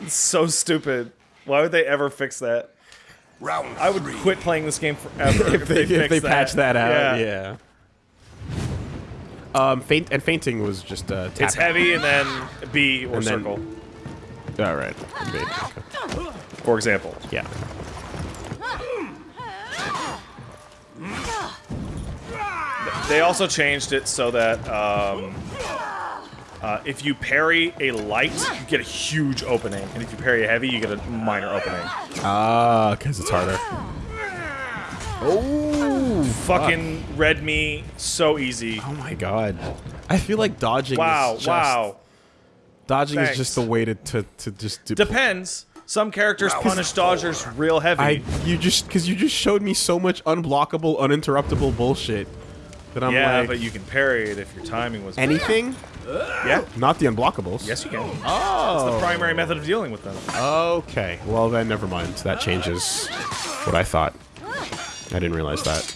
Speaker 2: It's so stupid. Why would they ever fix that?
Speaker 1: Round
Speaker 2: I would
Speaker 1: three.
Speaker 2: quit playing this game forever if,
Speaker 3: they,
Speaker 2: they,
Speaker 3: if they
Speaker 2: fixed
Speaker 3: patch that out,
Speaker 2: Yeah.
Speaker 3: yeah. Um, feint and feinting was just uh, tap
Speaker 2: It's heavy and then B or
Speaker 3: And then-
Speaker 2: circle,
Speaker 3: All right. Okay.
Speaker 2: for example.
Speaker 3: Yeah.
Speaker 2: They also changed it so that um, uh, if you parry a light, you get a huge opening, and if you parry a heavy, you get a minor opening.
Speaker 3: Ah, because it's harder. Oh,
Speaker 2: Fucking red me so easy.
Speaker 3: Oh my god. I feel like dodging.
Speaker 2: Wow,
Speaker 3: is just,
Speaker 2: wow.
Speaker 3: Dodging
Speaker 2: Thanks.
Speaker 3: is just the way to to, to just do.
Speaker 2: Depends. Some characters punish dodgers real heavy.
Speaker 3: I you just because you just showed me so much unblockable, uninterruptible bullshit that I'm
Speaker 2: yeah,
Speaker 3: like
Speaker 2: but you can parry it if your timing was
Speaker 3: anything,
Speaker 2: Yeah.
Speaker 3: not the unblockables.
Speaker 2: Yes, you can.
Speaker 3: Oh. oh.
Speaker 2: It's the primary method of dealing with them.
Speaker 3: Okay. Well then, never mind. That changes what I thought. I didn't realize that.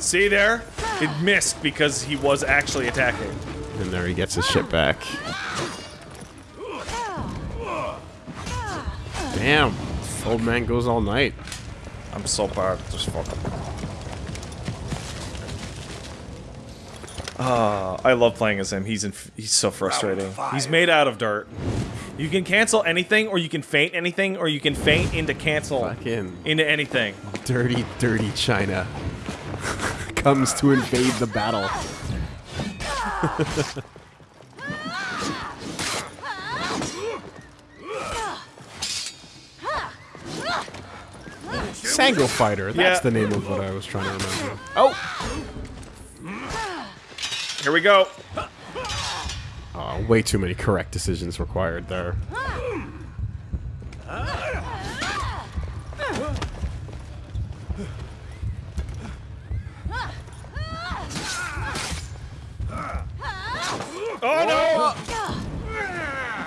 Speaker 2: See there? It missed because he was actually attacking.
Speaker 3: And there he gets his shit back. Damn. Old man goes all night.
Speaker 2: I'm so bad of this fucker. Ah, I love playing as him. He's in, he's so frustrating. He's made out of dirt. You can cancel anything, or you can feint anything, or you can feint into cancel
Speaker 3: Fucking
Speaker 2: into anything.
Speaker 3: dirty, dirty China comes to invade the battle. Sango Fighter. That's
Speaker 2: Yeah.
Speaker 3: the name of what I was trying to remember. Oh!
Speaker 2: Here we go.
Speaker 3: Uh, way too many correct decisions required there.
Speaker 2: Oh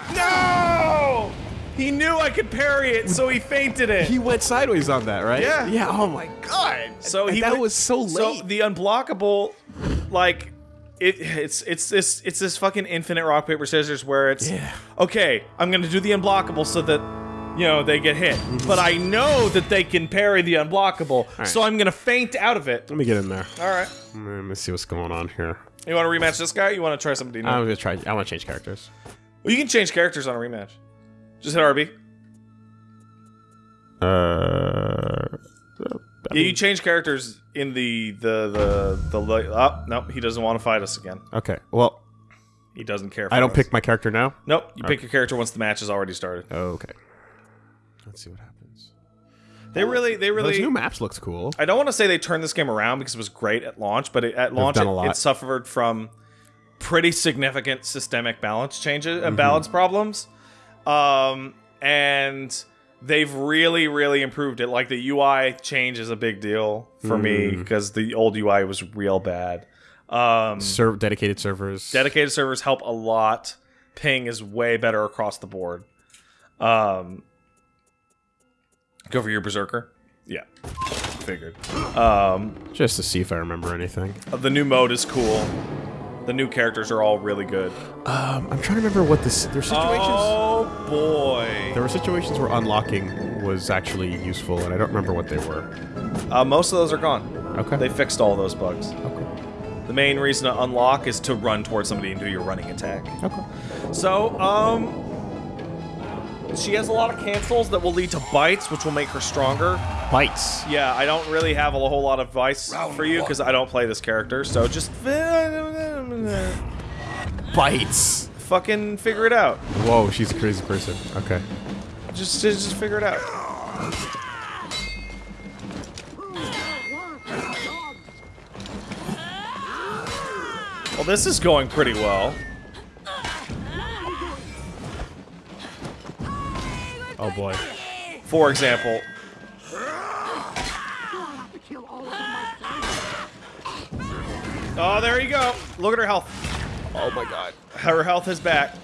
Speaker 2: no! No! He knew I could parry it, so he feinted it.
Speaker 3: He went sideways on that, right?
Speaker 2: Yeah.
Speaker 3: Yeah. Oh my god.
Speaker 2: So
Speaker 3: And
Speaker 2: he
Speaker 3: that
Speaker 2: went-
Speaker 3: was so late.
Speaker 2: So the unblockable, like, it, it's it's this it's this fucking infinite rock paper scissors where it's
Speaker 3: Yeah.
Speaker 2: okay. I'm gonna do the unblockable so that you know they get hit, but I know that they can parry the unblockable,
Speaker 3: right.
Speaker 2: so I'm gonna feint out of it.
Speaker 3: Let me get in there.
Speaker 2: All right.
Speaker 3: Let me see what's going on here.
Speaker 2: You want to rematch this guy? You want to try somebody new?
Speaker 3: I'm gonna try. I want to change characters.
Speaker 2: well, you can change characters on a rematch. Just hit RB.
Speaker 3: Uh.
Speaker 2: Yeah, you change characters in the the the the. the oh, nope, he doesn't want to fight us again.
Speaker 3: Okay. Well,
Speaker 2: He doesn't care. For
Speaker 3: I don't
Speaker 2: us.
Speaker 3: pick my character now.
Speaker 2: Nope, you pick your character once the match has already started.
Speaker 3: Okay. Let's see what happens.
Speaker 2: They really, they really.
Speaker 3: Those new maps looks cool.
Speaker 2: I don't want to say they turned this game around because it was great at launch, but it, at launch it, it suffered from pretty significant systemic balance changes,
Speaker 3: Mm-hmm.
Speaker 2: uh, balance problems, um, and they've really, really improved it. Like the UI change is a big deal for me
Speaker 3: Mm.
Speaker 2: because the old UI was real bad. Um,
Speaker 3: Ser- dedicated servers.
Speaker 2: dedicated servers help a lot. Ping is way better across the board. Um, go for your berserker. Yeah, figured. Um,
Speaker 3: just to see if I remember anything.
Speaker 2: the new mode is cool. The new characters are all really good.
Speaker 3: Um, I'm trying to remember what this. There's situations.
Speaker 2: Oh boy!
Speaker 3: There were situations where unlocking was actually useful, and I don't remember what they were.
Speaker 2: Uh, most of those are gone.
Speaker 3: Okay.
Speaker 2: They fixed all those bugs.
Speaker 3: okay.
Speaker 2: The main reason to unlock is to run towards somebody and do your running attack.
Speaker 3: Okay.
Speaker 2: So, um, she has a lot of cancels that will lead to bites, which will make her stronger.
Speaker 3: Bites.
Speaker 2: Yeah, I don't really have a whole lot of advice for you because I don't play this character. So just
Speaker 3: Bites.
Speaker 2: fucking figure it out.
Speaker 3: Whoa, she's a crazy person. Okay.
Speaker 2: Just, just, just figure it out. Well, this is going pretty well.
Speaker 3: Oh boy.
Speaker 2: For example, oh, there you go. Look at her health.
Speaker 3: Oh my god.
Speaker 2: Her health is back,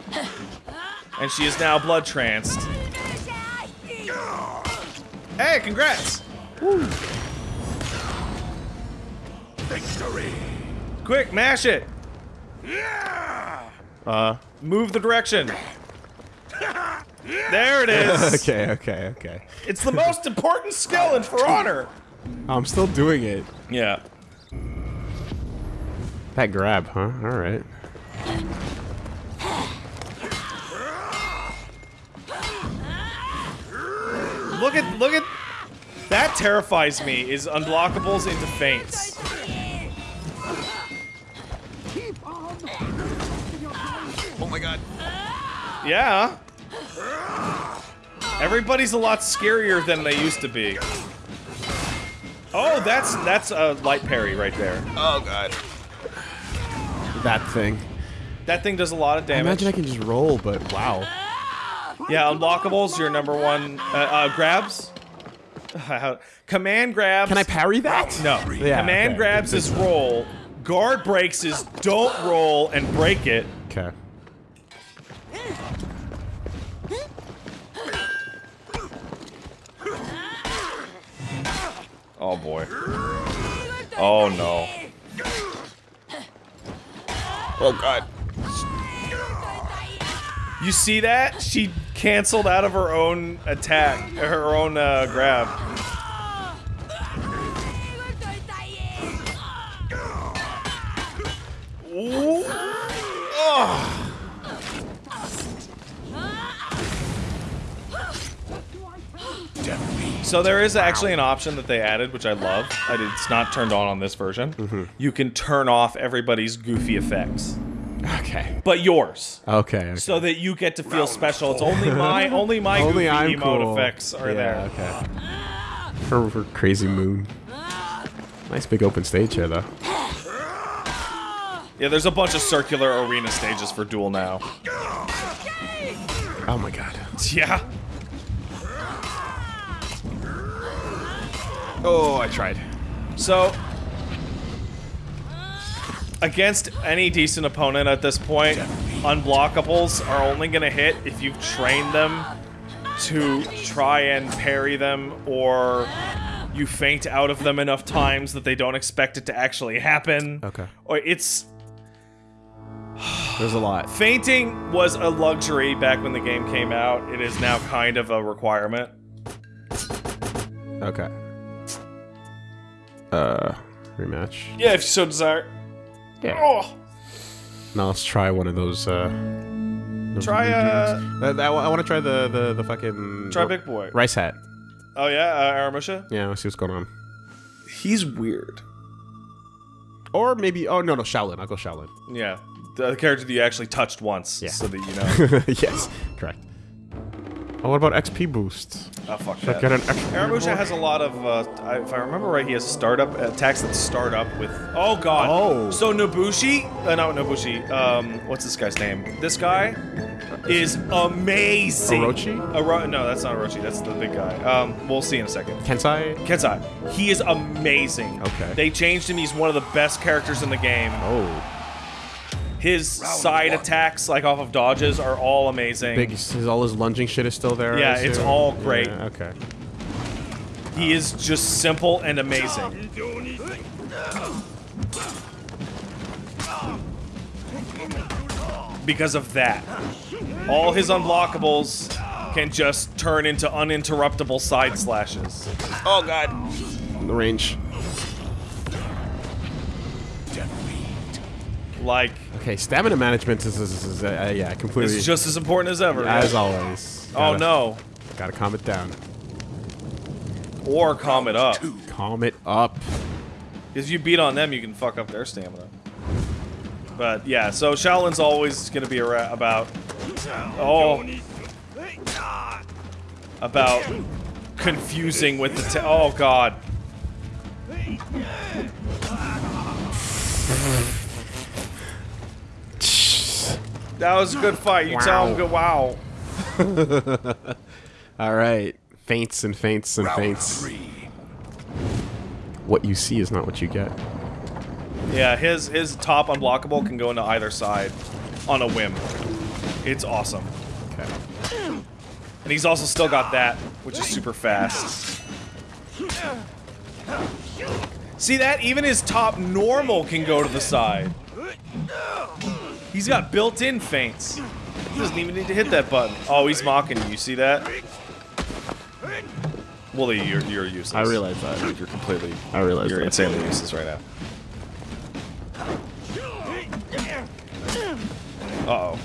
Speaker 2: and she is now blood tranced. Hey, congrats!
Speaker 1: Victory.
Speaker 2: Quick, mash it.
Speaker 3: Uh.
Speaker 2: Move the direction. There it is.
Speaker 3: Okay. Okay. Okay.
Speaker 2: It's the most important skill in For Honor.
Speaker 3: I'm still doing it.
Speaker 2: Yeah.
Speaker 3: That grab, huh? All right.
Speaker 2: Look at look at that terrifies me is unblockables into feints.
Speaker 3: Oh my god.
Speaker 2: Yeah. Everybody's a lot scarier than they used to be. Oh, that's that's a light parry right there.
Speaker 3: Oh god. That thing.
Speaker 2: That thing does a lot of damage.
Speaker 3: I
Speaker 2: damage.
Speaker 3: imagine I can just roll, but wow.
Speaker 2: Yeah, unlockables, your number one uh, uh, grabs. Command grabs.
Speaker 3: Can I parry that?
Speaker 2: No.
Speaker 3: Yeah,
Speaker 2: Command
Speaker 3: okay.
Speaker 2: grabs is roll. Guard breaks is don't roll and break it.
Speaker 3: Okay.
Speaker 2: Oh boy. Oh no.
Speaker 3: Oh god.
Speaker 2: You see that? She canceled out of her own attack, her own uh, grab. Ooh. Oh. So there is actually an option that they added, which I love. I did, it's not turned on on this version. Mm-hmm. You can turn off everybody's goofy effects,
Speaker 3: Okay.
Speaker 2: but yours
Speaker 3: Okay. okay.
Speaker 2: so that you get to feel special. It's only my only my
Speaker 3: Only
Speaker 2: goofy
Speaker 3: I'm
Speaker 2: emote
Speaker 3: cool.
Speaker 2: effects are
Speaker 3: yeah,
Speaker 2: there.
Speaker 3: Okay. Her, her crazy moon. Nice big open stage here, though.
Speaker 2: Yeah, there's a bunch of circular arena stages for Duel now.
Speaker 3: Oh my god.
Speaker 2: Yeah.
Speaker 3: Oh, I tried.
Speaker 2: So against any decent opponent at this point, unblockables are only gonna hit if you've trained them to try and parry them or you feint out of them enough times that they don't expect it to actually happen.
Speaker 3: Okay.
Speaker 2: Or it's
Speaker 3: There's a lot.
Speaker 2: Feinting was a luxury back when the game came out. It is now kind of a requirement.
Speaker 3: Okay. Uh, rematch.
Speaker 2: Yeah, if you so desire.
Speaker 3: Yeah.
Speaker 2: Oh,
Speaker 3: Now let's try one of those. Uh, those
Speaker 2: Try, uh,
Speaker 3: dudes. Uh, I, want to try the the the fucking
Speaker 2: try Big Boy.
Speaker 3: rice hat.
Speaker 2: Oh yeah, uh, Aramusha.
Speaker 3: Yeah, let's see what's going on.
Speaker 2: He's weird.
Speaker 3: Or maybe oh no no Shaolin. I'll go Shaolin.
Speaker 2: Yeah, the character that you actually touched once,
Speaker 3: Yeah.
Speaker 2: so that you know.
Speaker 3: yes, correct. Oh, what about XP boost?
Speaker 2: Oh fuck
Speaker 3: Should I
Speaker 2: that.
Speaker 3: get an XP
Speaker 2: Aramusha has a lot of, uh, I- if I remember right, he has startup attacks that start up with. Oh god.
Speaker 3: Oh.
Speaker 2: So Nobushi, uh, not Nobushi. Um, what's this guy's name? This guy is amazing.
Speaker 3: Orochi?
Speaker 2: Oro- no, that's not Orochi. That's the big guy. Um, we'll see in a second.
Speaker 3: Kensei?
Speaker 2: Kensei. He is amazing.
Speaker 3: Okay.
Speaker 2: They changed him. He's one of the best characters in the game.
Speaker 3: Oh.
Speaker 2: His side attacks, like off of dodges, are all amazing.
Speaker 3: Big, his, all his lunging shit is still there.
Speaker 2: Yeah, it's all great.
Speaker 3: Yeah, okay.
Speaker 2: He is just simple and amazing. Because of that. All his unblockables can just turn into uninterruptible side slashes. Oh god.
Speaker 3: The range.
Speaker 2: Like,
Speaker 3: Okay, stamina management is, is, is, is uh, yeah, completely.
Speaker 2: it's just as important as ever.
Speaker 3: as always.
Speaker 2: Oh
Speaker 3: Gotta-
Speaker 2: no.
Speaker 3: Gotta calm it down.
Speaker 2: Or calm it up.
Speaker 3: Calm it up.
Speaker 2: Because if you beat on them, you can fuck up their stamina. But yeah, so Shaolin's always gonna be about. Oh. About confusing with the. Oh god. That was a good fight. You tell him, go, wow.
Speaker 3: All right, feints and feints and feints. What you see is not what you get.
Speaker 2: Yeah, his his top unblockable can go into either side on a whim. It's awesome.
Speaker 3: Okay.
Speaker 2: And he's also still got that, which is super fast. See that? Even his top normal can go to the side. He's got built-in feints. He doesn't even need to hit that button. Oh, he's mocking you. You see that? Well, you're, you're useless.
Speaker 3: I realize that.
Speaker 2: You're completely...
Speaker 3: I realize
Speaker 2: You're
Speaker 3: that.
Speaker 2: insanely useless right now. Uh-oh.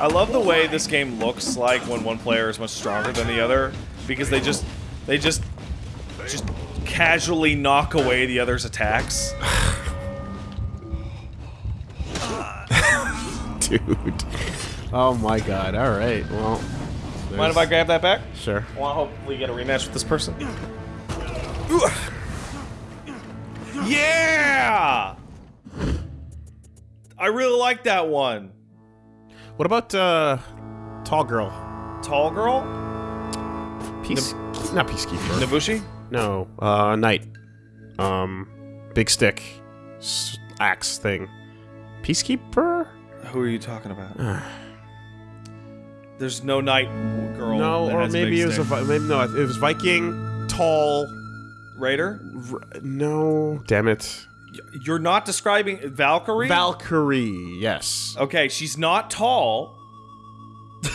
Speaker 2: I love the way this game looks like when one player is much stronger than the other because they just they just just casually knock away the other's attacks.
Speaker 3: Dude. Oh my god. All right. Well.
Speaker 2: Mind if I grab that back?
Speaker 3: Sure.
Speaker 2: I want to hopefully get a rematch with this person. Yeah! I really like that one.
Speaker 3: What about uh, tall girl?
Speaker 2: Tall girl?
Speaker 3: Peace. not peacekeeper.
Speaker 2: Nabushi?
Speaker 3: No. Uh, knight. Um, big stick, S- axe thing. Peacekeeper?
Speaker 2: Who are you talking about? There's no knight girl.
Speaker 3: no,
Speaker 2: that
Speaker 3: or
Speaker 2: has
Speaker 3: maybe it was a
Speaker 2: stick.
Speaker 3: Maybe no. It was Viking, tall.
Speaker 2: raider.
Speaker 3: R- no, damn it.
Speaker 2: You're not describing Valkyrie.
Speaker 3: Valkyrie. Yes.
Speaker 2: Okay, she's not tall.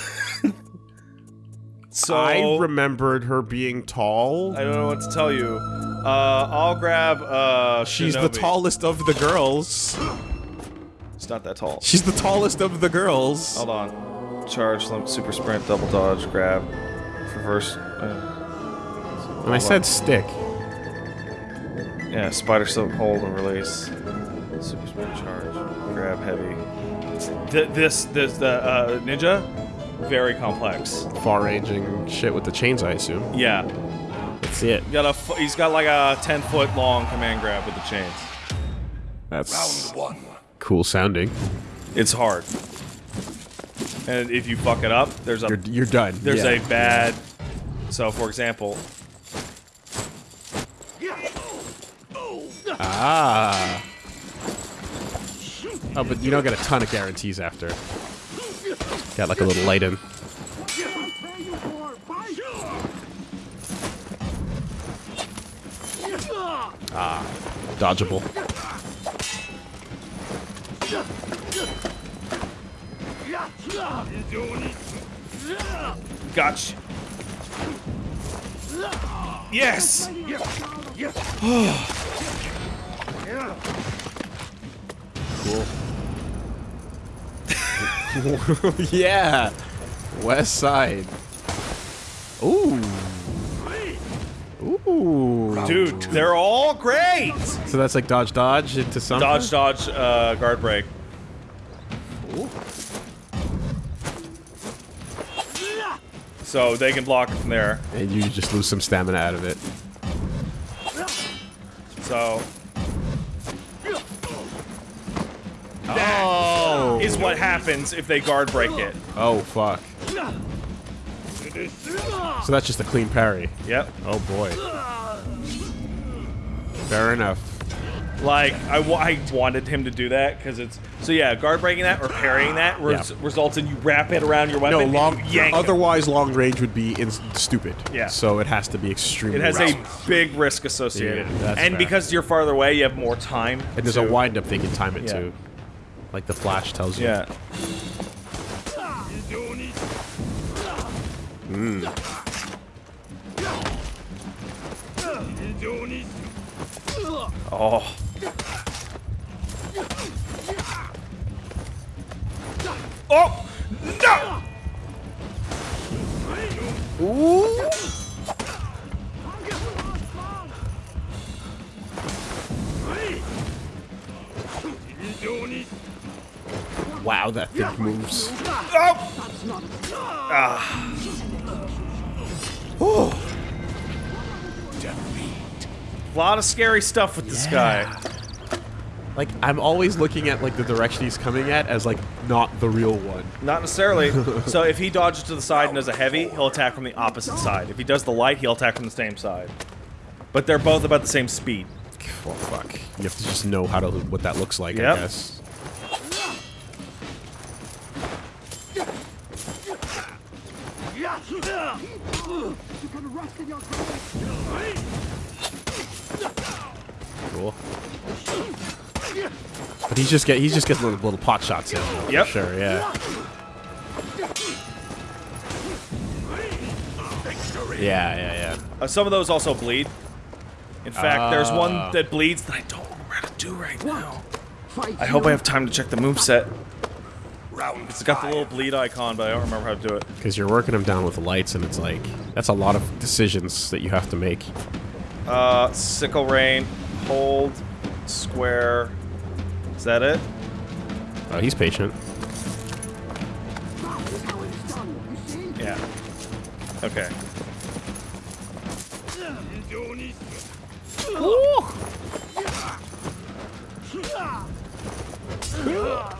Speaker 2: so
Speaker 3: I remembered her being tall.
Speaker 2: I don't know what to tell you. Uh, I'll grab. Uh,
Speaker 3: She's the tallest of the girls.
Speaker 2: It's not that tall.
Speaker 3: She's the tallest of the girls.
Speaker 2: Hold on. Charge, limp, super sprint, double dodge, grab, reverse. Uh,
Speaker 3: and I said stick.
Speaker 2: yeah, spider silk, hold and release. Super sprint, charge, grab, heavy. Th- this, this, the uh, ninja, very complex.
Speaker 3: Far ranging shit with the chains, I assume.
Speaker 2: Yeah,
Speaker 3: That's it.
Speaker 2: got a. F- he's got like a ten foot long command grab with the chains.
Speaker 3: That's
Speaker 1: Round one.
Speaker 3: cool sounding.
Speaker 2: It's hard. And if you fuck it up, there's a
Speaker 3: You're, you're done.
Speaker 2: there's
Speaker 3: Yeah.
Speaker 2: a bad. So, for example,
Speaker 3: Ah. Oh, but you don't get a ton of guarantees after. Got like a little light in. Ah, dodgeable.
Speaker 2: gotcha. Yes.
Speaker 3: Cool. yeah. West side. Ooh. Ooh.
Speaker 2: Dude, they're all great.
Speaker 3: So that's like dodge dodge into something?
Speaker 2: Dodge, dodge, uh, guard break. So they can block from there.
Speaker 3: And you just lose some stamina out of it.
Speaker 2: So
Speaker 3: Oh!
Speaker 2: is what happens if they guard break it.
Speaker 3: Oh, fuck. So that's just a clean parry.
Speaker 2: Yep.
Speaker 3: Oh, boy. Fair enough.
Speaker 2: Like I, wa- I wanted him to do that because it's so yeah. Guard breaking that or parrying that res-
Speaker 3: Yeah.
Speaker 2: results in you wrap it around your weapon.
Speaker 3: No, long.
Speaker 2: yank.
Speaker 3: Otherwise, long range would be in- stupid.
Speaker 2: Yeah.
Speaker 3: So it has to be extremely.
Speaker 2: It has
Speaker 3: rough.
Speaker 2: a big risk associated,
Speaker 3: Yeah,
Speaker 2: and
Speaker 3: fair.
Speaker 2: because you're farther away, you have more time.
Speaker 3: And there's
Speaker 2: to-
Speaker 3: a wind up they can time it
Speaker 2: Yeah.
Speaker 3: too. Like the flash tells you.
Speaker 2: Yeah. Hmm. Oh. Oh no!
Speaker 3: Wow, that thing moves.
Speaker 2: Oh! A lot of scary stuff with this guy.
Speaker 3: Like I'm always looking at like the direction he's coming at as like not the real one.
Speaker 2: Not necessarily. so if he dodges to the side and does a heavy, he'll attack from the opposite side. If he does the light, he'll attack from the same side. But they're both about the same speed.
Speaker 3: Well, fuck. You have to just know how to what that looks like.
Speaker 2: Yep.
Speaker 3: I guess. Cool. But he's just get he's just getting little, little pot shots in. though, for
Speaker 2: Yep.
Speaker 3: Sure. Yeah. Yeah. Yeah. Yeah.
Speaker 2: Uh, some of those also bleed. In fact, there's
Speaker 3: Ah.
Speaker 2: one that bleeds that I don't remember how to do right now. I hope I have time to check the moveset. It's got the little bleed icon, but I don't remember how to do it.
Speaker 3: Because you're working them down with lights, and it's like that's a lot of decisions that you have to make.
Speaker 2: Uh, sickle rain, hold, square. Is that it?
Speaker 3: Oh, he's patient.
Speaker 2: Yeah. Okay.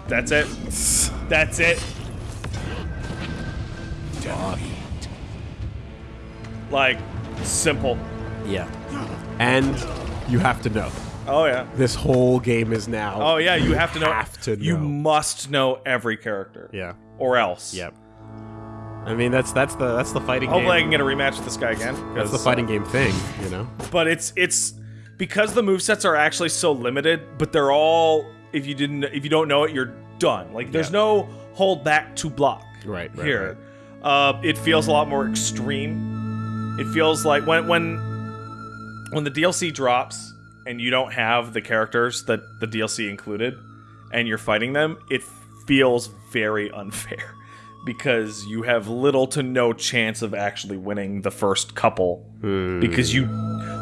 Speaker 2: That's it. That's it. Like, simple.
Speaker 3: Yeah. And you have to know.
Speaker 2: Oh yeah.
Speaker 3: This whole game is now.
Speaker 2: Oh yeah. You have to know.
Speaker 3: Have to
Speaker 2: You must know every character.
Speaker 3: Yeah.
Speaker 2: Or else.
Speaker 3: Yep. I mean, that's that's the that's the fighting
Speaker 2: Hopefully, I can get a rematch with this guy again.
Speaker 3: That's the fighting game thing, you know.
Speaker 2: but it's it's because the movesets are actually so limited, but they're all if you didn't if you don't know it, you're done. Like there's
Speaker 3: Yeah.
Speaker 2: no hold back to block.
Speaker 3: Right, right,
Speaker 2: here. Uh, it feels a lot more extreme. It feels like when when when the DLC drops and you don't have the characters that the DLC included and you're fighting them, it feels very unfair because you have little to no chance of actually winning the first couple because you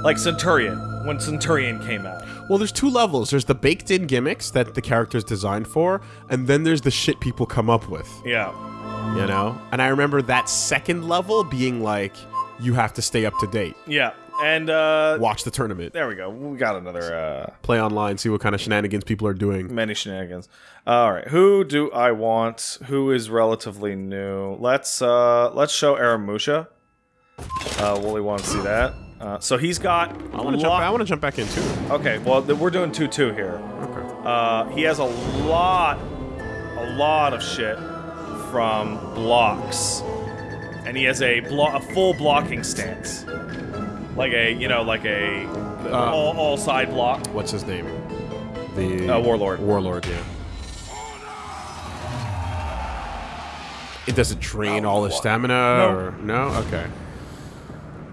Speaker 2: like Centurion when Centurion came out.
Speaker 3: Well, there's two levels. There's the baked-in gimmicks that the character's designed for, and then there's the shit people come up with.
Speaker 2: Yeah.
Speaker 3: You know. And I remember that second level being like, you have to stay up to date.
Speaker 2: Yeah. And uh
Speaker 3: Watch the tournament.
Speaker 2: there we go. We got another uh
Speaker 3: Play online, see what kind of shenanigans people are doing.
Speaker 2: many shenanigans. All right, who do I want? Who is relatively new? Let's uh let's show Aramusha. Uh, Wooly wants to see that. Uh, so he's got.
Speaker 3: I want to jump. I want to jump back in too.
Speaker 2: Okay, well th- we're doing two two here.
Speaker 3: Okay.
Speaker 2: Uh, he has a lot, a lot of shit from blocks, and he has a blo- a full blocking stance, like a you know like a all, all side block.
Speaker 3: What's his name? The
Speaker 2: Uh, Warlord.
Speaker 3: Warlord. Yeah. It doesn't drain all his stamina,
Speaker 2: No.
Speaker 3: or no? Okay.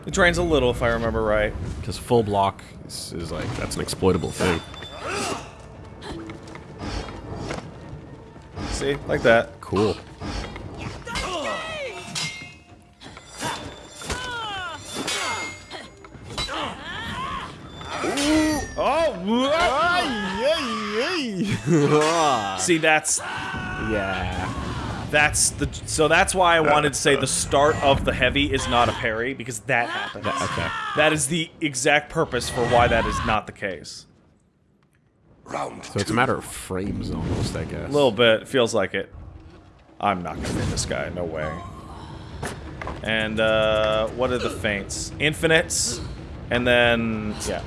Speaker 2: It drains a little if I remember right.
Speaker 3: Because full block is, is like that's an exploitable thing.
Speaker 2: See, like that.
Speaker 3: Cool.
Speaker 2: Oh, see that's
Speaker 3: Yeah.
Speaker 2: That's the so that's why I wanted to say the start of the heavy is not a parry because that happens.
Speaker 3: That- okay.
Speaker 2: That is the exact purpose for why that is not the case.
Speaker 4: Round
Speaker 3: So it's a matter of frames almost, I guess.
Speaker 2: A little bit feels like it. I'm not gonna hit this guy. No way. And uh, what are the feints? Infinites, and then yeah.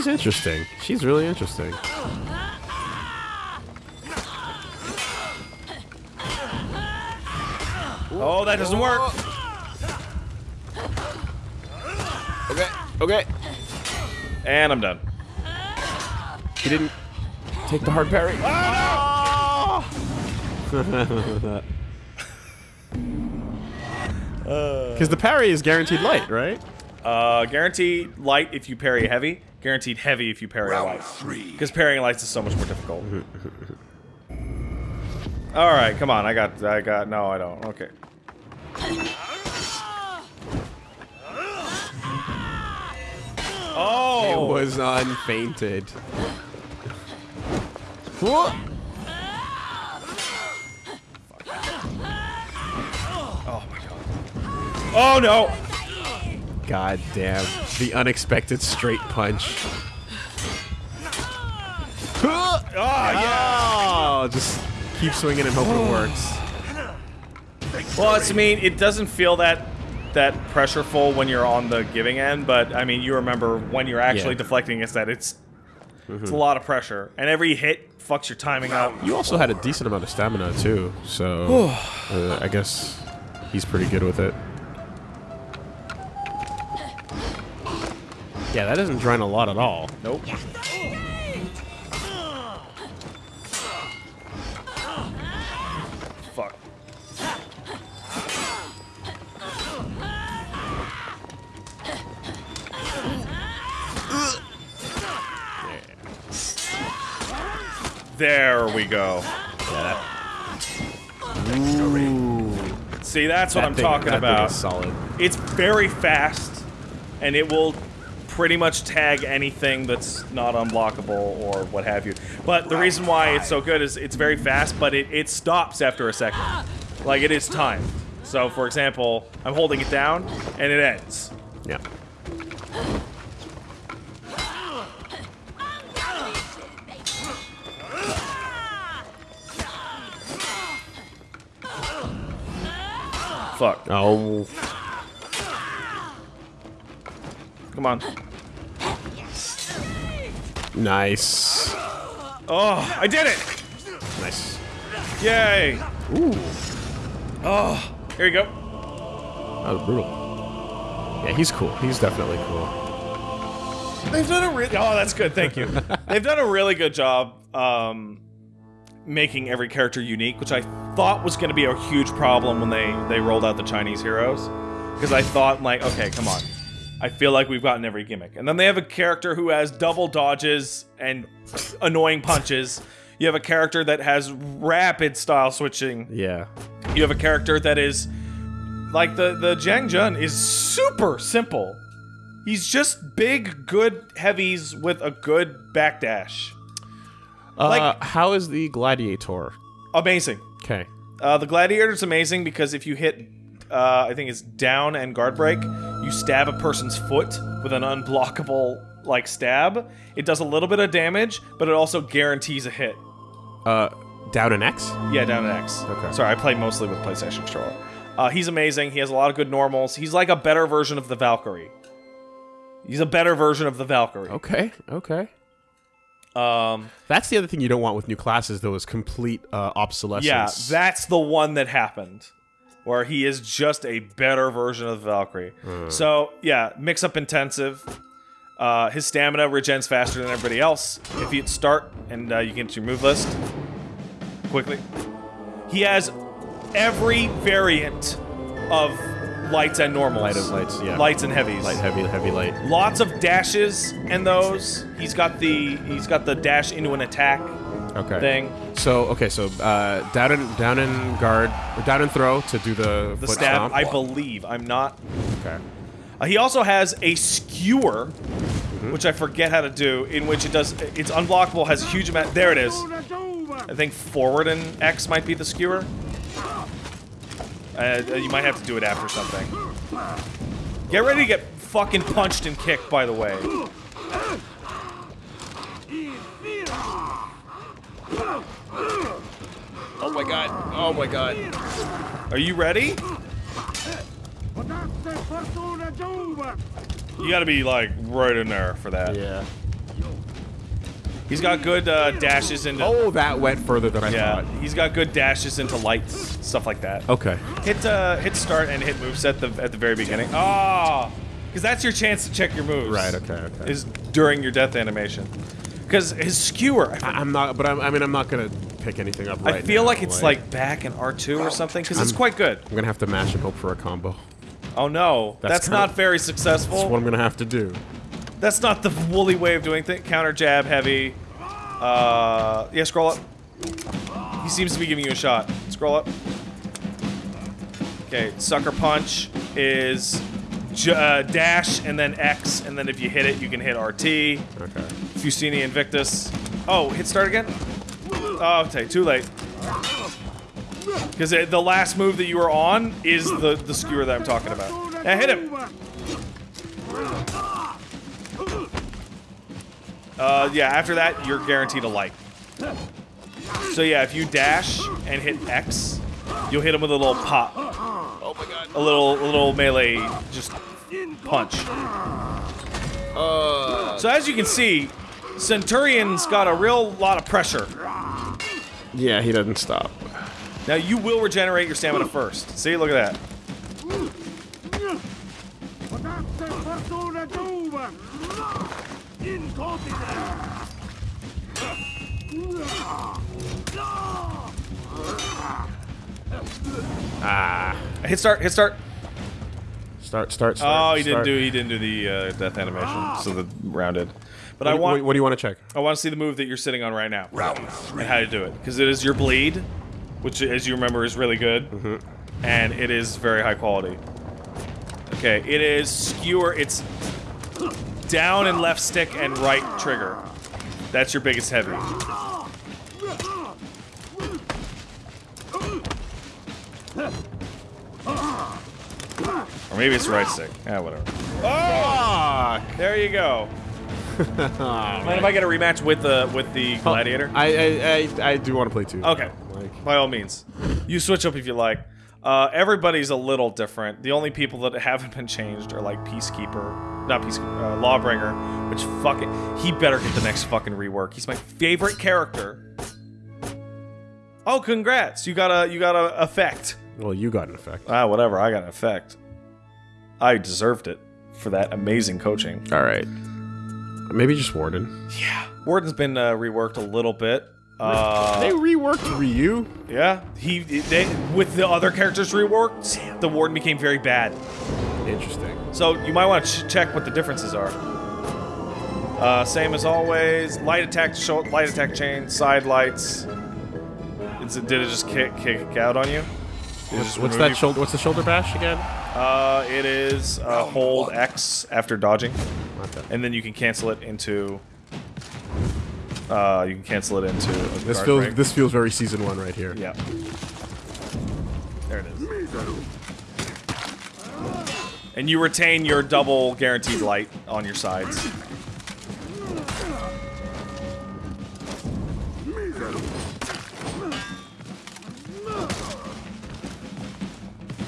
Speaker 3: She's interesting. She's really interesting.
Speaker 2: Oh, that doesn't work.
Speaker 3: Okay. Okay.
Speaker 2: And I'm done.
Speaker 3: He didn't take the hard parry. Because the parry is guaranteed light, right?
Speaker 2: Uh, guaranteed light if you parry heavy. Guaranteed heavy if you parry
Speaker 4: round
Speaker 2: light. Because parrying lights is so much more difficult. All right, come on. I got. I got. No, I don't. Okay. Oh!
Speaker 3: It was unfeinted. Whoa.
Speaker 2: Oh my god. Oh no.
Speaker 3: God damn. The unexpected straight punch.
Speaker 2: Ah, yeah.
Speaker 3: Oh, just keep swinging and hope it works.
Speaker 2: Well, it's, I mean, it doesn't feel that that pressureful when you're on the giving end, but I mean, you remember when you're actually
Speaker 3: Yeah.
Speaker 2: deflecting against that, it's it's a lot of pressure, and every hit fucks your timing up.
Speaker 3: You also had a decent amount of stamina too, so uh, I guess he's pretty good with it. Yeah, that doesn't drain a lot at all.
Speaker 2: Nope. Fuck. There we go. See, that's what
Speaker 3: That
Speaker 2: I'm
Speaker 3: thing-
Speaker 2: talking about.
Speaker 3: solid.
Speaker 2: It's very fast, and it will pretty much tag anything that's not unblockable or what have you. But the reason why it's so good is it's very fast, but it, it stops after a second. Like, it is timed. So, for example, I'm holding it down, and it ends.
Speaker 3: Yeah.
Speaker 2: Fuck.
Speaker 3: Oh,
Speaker 2: Come on.
Speaker 3: nice.
Speaker 2: Oh, I did it!
Speaker 3: Nice.
Speaker 2: Yay!
Speaker 3: Ooh,
Speaker 2: Oh, here you go.
Speaker 3: that was brutal. Yeah, he's cool. He's definitely cool.
Speaker 2: They've done a really. Oh, that's good. Thank you. They've done a really good job um, making every character unique, which I thought was going to be a huge problem when they they rolled out the Chinese heroes, because I thought like, okay, come on. I feel like we've gotten every gimmick, and then they have a character who has double dodges and annoying punches. You have a character that has rapid style switching.
Speaker 3: Yeah.
Speaker 2: You have a character that is like the the Jiang Jun is super simple. He's just big, good heavies with a good backdash.
Speaker 3: Uh,
Speaker 2: Like-
Speaker 3: how is the gladiator?
Speaker 2: Amazing.
Speaker 3: Okay.
Speaker 2: Uh, the gladiator is amazing because if you hit, uh, I think it's down and guard break, you stab a person's foot with an unblockable like stab. It does a little bit of damage, but it also guarantees a hit.
Speaker 3: Uh, down an X.
Speaker 2: Yeah, down an X.
Speaker 3: Okay.
Speaker 2: Sorry, I play mostly with PlayStation controller. Uh, he's amazing. He has a lot of good normals. He's like a better version of the Valkyrie. He's a better version of the Valkyrie.
Speaker 3: Okay. Okay.
Speaker 2: Um,
Speaker 3: That's the other thing you don't want with new classes, though, is complete uh, obsolescence.
Speaker 2: yeah, that's the one that happened, where he is just a better version of the Valkyrie. So yeah, mix up intensive. Uh, his stamina regens faster than everybody else. If you start and uh, you get to your move list quickly, he has every variant of lights and normals.
Speaker 3: light of lights. Yeah.
Speaker 2: lights and heavies.
Speaker 3: light, heavy, heavy light.
Speaker 2: Lots of dashes in those. He's got the he's got the dash into an attack
Speaker 3: Okay.
Speaker 2: thing.
Speaker 3: So okay, so uh, down and down and guard, or down and throw to do the
Speaker 2: The
Speaker 3: foot
Speaker 2: stab,
Speaker 3: stomp.
Speaker 2: I believe. I'm not.
Speaker 3: Okay.
Speaker 2: Uh, he also has a skewer, which I forget how to do, in which it does. It's unblockable, has a huge amount. There it is. I think forward and X might be the skewer. Uh, you might have to do it after something. Get ready to get fucking punched and kicked, by the way.
Speaker 3: Oh my god. Oh my god.
Speaker 2: Are you ready? You gotta be, like, right in there for that.
Speaker 3: Yeah.
Speaker 2: He's got good uh, dashes into.
Speaker 3: Oh, that went further than I
Speaker 2: yeah,
Speaker 3: thought.
Speaker 2: he's got good dashes into lights, stuff like that.
Speaker 3: Okay.
Speaker 2: Hit uh, hit start and hit moves at the at the very beginning. Ah, because that's your chance to check your moves.
Speaker 3: Right. Okay. Okay.
Speaker 2: Is during your death animation. Because his skewer, I,
Speaker 3: I'm not, but I'm, I mean, I'm not gonna pick anything up right
Speaker 2: I feel
Speaker 3: now,
Speaker 2: like it's like back in R2 or something. Because it's quite good.
Speaker 3: I'm gonna have to mash and hope for a combo.
Speaker 2: Oh no, that's,
Speaker 3: That's
Speaker 2: not very successful.
Speaker 3: That's what. I'm gonna have to do.
Speaker 2: That's not the woolly way of doing things. Counter jab heavy. Uh, yeah, scroll up. He seems to be giving you a shot. Scroll up. Okay, sucker punch is j uh, dash and then X, and then if you hit it, you can hit RT.
Speaker 3: Okay.
Speaker 2: Fusini Invictus. Oh, hit start again? Oh, okay, too late. Because the last move that you were on is the, the skewer that I'm talking about. Now hit him! Uh, yeah, after that, you're guaranteed a light. So yeah, if you dash and hit X, you'll hit him with a little pop. Oh my god. A little, a little melee, just punch. So as you can see, Centurion's got a real lot of pressure.
Speaker 3: Yeah, he doesn't stop.
Speaker 2: Now you will regenerate your stamina first. See, look at that.
Speaker 3: Ah.
Speaker 2: Hit start, hit start.
Speaker 3: Start. Start.
Speaker 2: Oh,
Speaker 3: start
Speaker 2: he didn't do he didn't do the uh, death animation, so the rounded. But
Speaker 3: What,
Speaker 2: I want
Speaker 3: what, what do you want to check?
Speaker 2: I want to see the move that you're sitting on right now
Speaker 4: Round three.
Speaker 2: and how to do it because it is your bleed, which as you remember is really good,
Speaker 3: Mm-hmm.
Speaker 2: and it is very high quality. Okay, it is skewer. It's down and left stick and right trigger. That's your biggest heavy. Or maybe it's right stick. Yeah, whatever. Oh! There you go. Mind if I get a rematch with the with the gladiator?
Speaker 3: I I, I, I do want to play two.
Speaker 2: Okay,
Speaker 3: Like,
Speaker 2: by all means, you switch up if you like. Uh, everybody's a little different. The only people that haven't been changed are like Peacekeeper, not Peacekeeper, uh, Lawbringer, which fucking he better get the next fucking rework. He's my favorite character. Oh, congrats! You got a you got a effect.
Speaker 3: well, you got an effect.
Speaker 2: Ah, whatever. I got an effect. I deserved it for that amazing coaching.
Speaker 3: All right. Maybe just Warden. Yeah.
Speaker 2: Warden's been uh, reworked a little bit. Uh,
Speaker 3: they reworked Ryu.
Speaker 2: Yeah, he they, with the other characters reworked, the warden became very bad.
Speaker 3: Interesting.
Speaker 2: So you might want to ch check what the differences are. Uh, same as always. Light attack, show, light attack chain, side lights. Is it, did it just kick kick out on you? Did it just
Speaker 3: What's that shoulder? What's the shoulder bash again?
Speaker 2: Uh, it is uh, hold X after dodging,
Speaker 3: Okay.
Speaker 2: and then you can cancel it into. Uh, you can cancel it into. a
Speaker 3: This
Speaker 2: guard
Speaker 3: feels
Speaker 2: break.
Speaker 3: this feels very season one right here.
Speaker 2: Yeah. There it is. And you retain your double guaranteed light on your sides.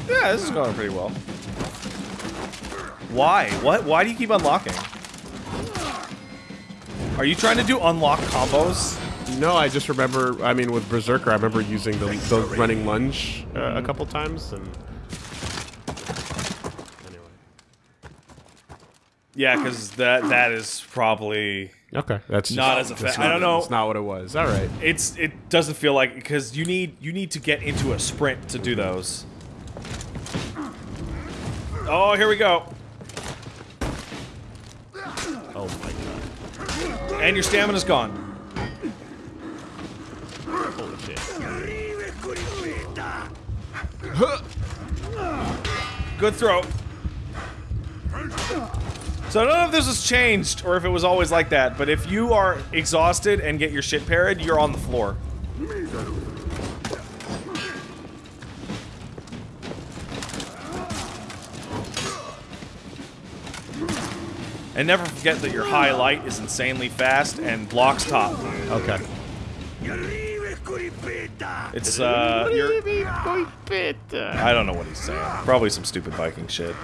Speaker 2: Yeah, this is going pretty well. Why? What? Why do you keep unlocking? Are you trying to do unlock combos?
Speaker 3: No, I just remember. I mean, with Berserker, I remember using the, the running lunge uh,
Speaker 2: Mm-hmm.
Speaker 3: a couple times, and anyway.
Speaker 2: Yeah, because that that is probably
Speaker 3: Okay, that's
Speaker 2: Not
Speaker 3: just-
Speaker 2: as effa- I don't know.
Speaker 3: It's not what it was. All right.
Speaker 2: it's it doesn't feel like because you need you need to get into a sprint to do those. Oh, here we go.
Speaker 3: Oh my god.
Speaker 2: And your stamina's gone.
Speaker 3: Holy shit.
Speaker 2: Good throw. So I don't know if this has changed or if it was always like that, but if you are exhausted and get your shit parried, you're on the floor. And never forget that your highlight is insanely fast and blocks top.
Speaker 3: Okay.
Speaker 2: It's uh, I don't know what he's saying. Probably some stupid Viking shit.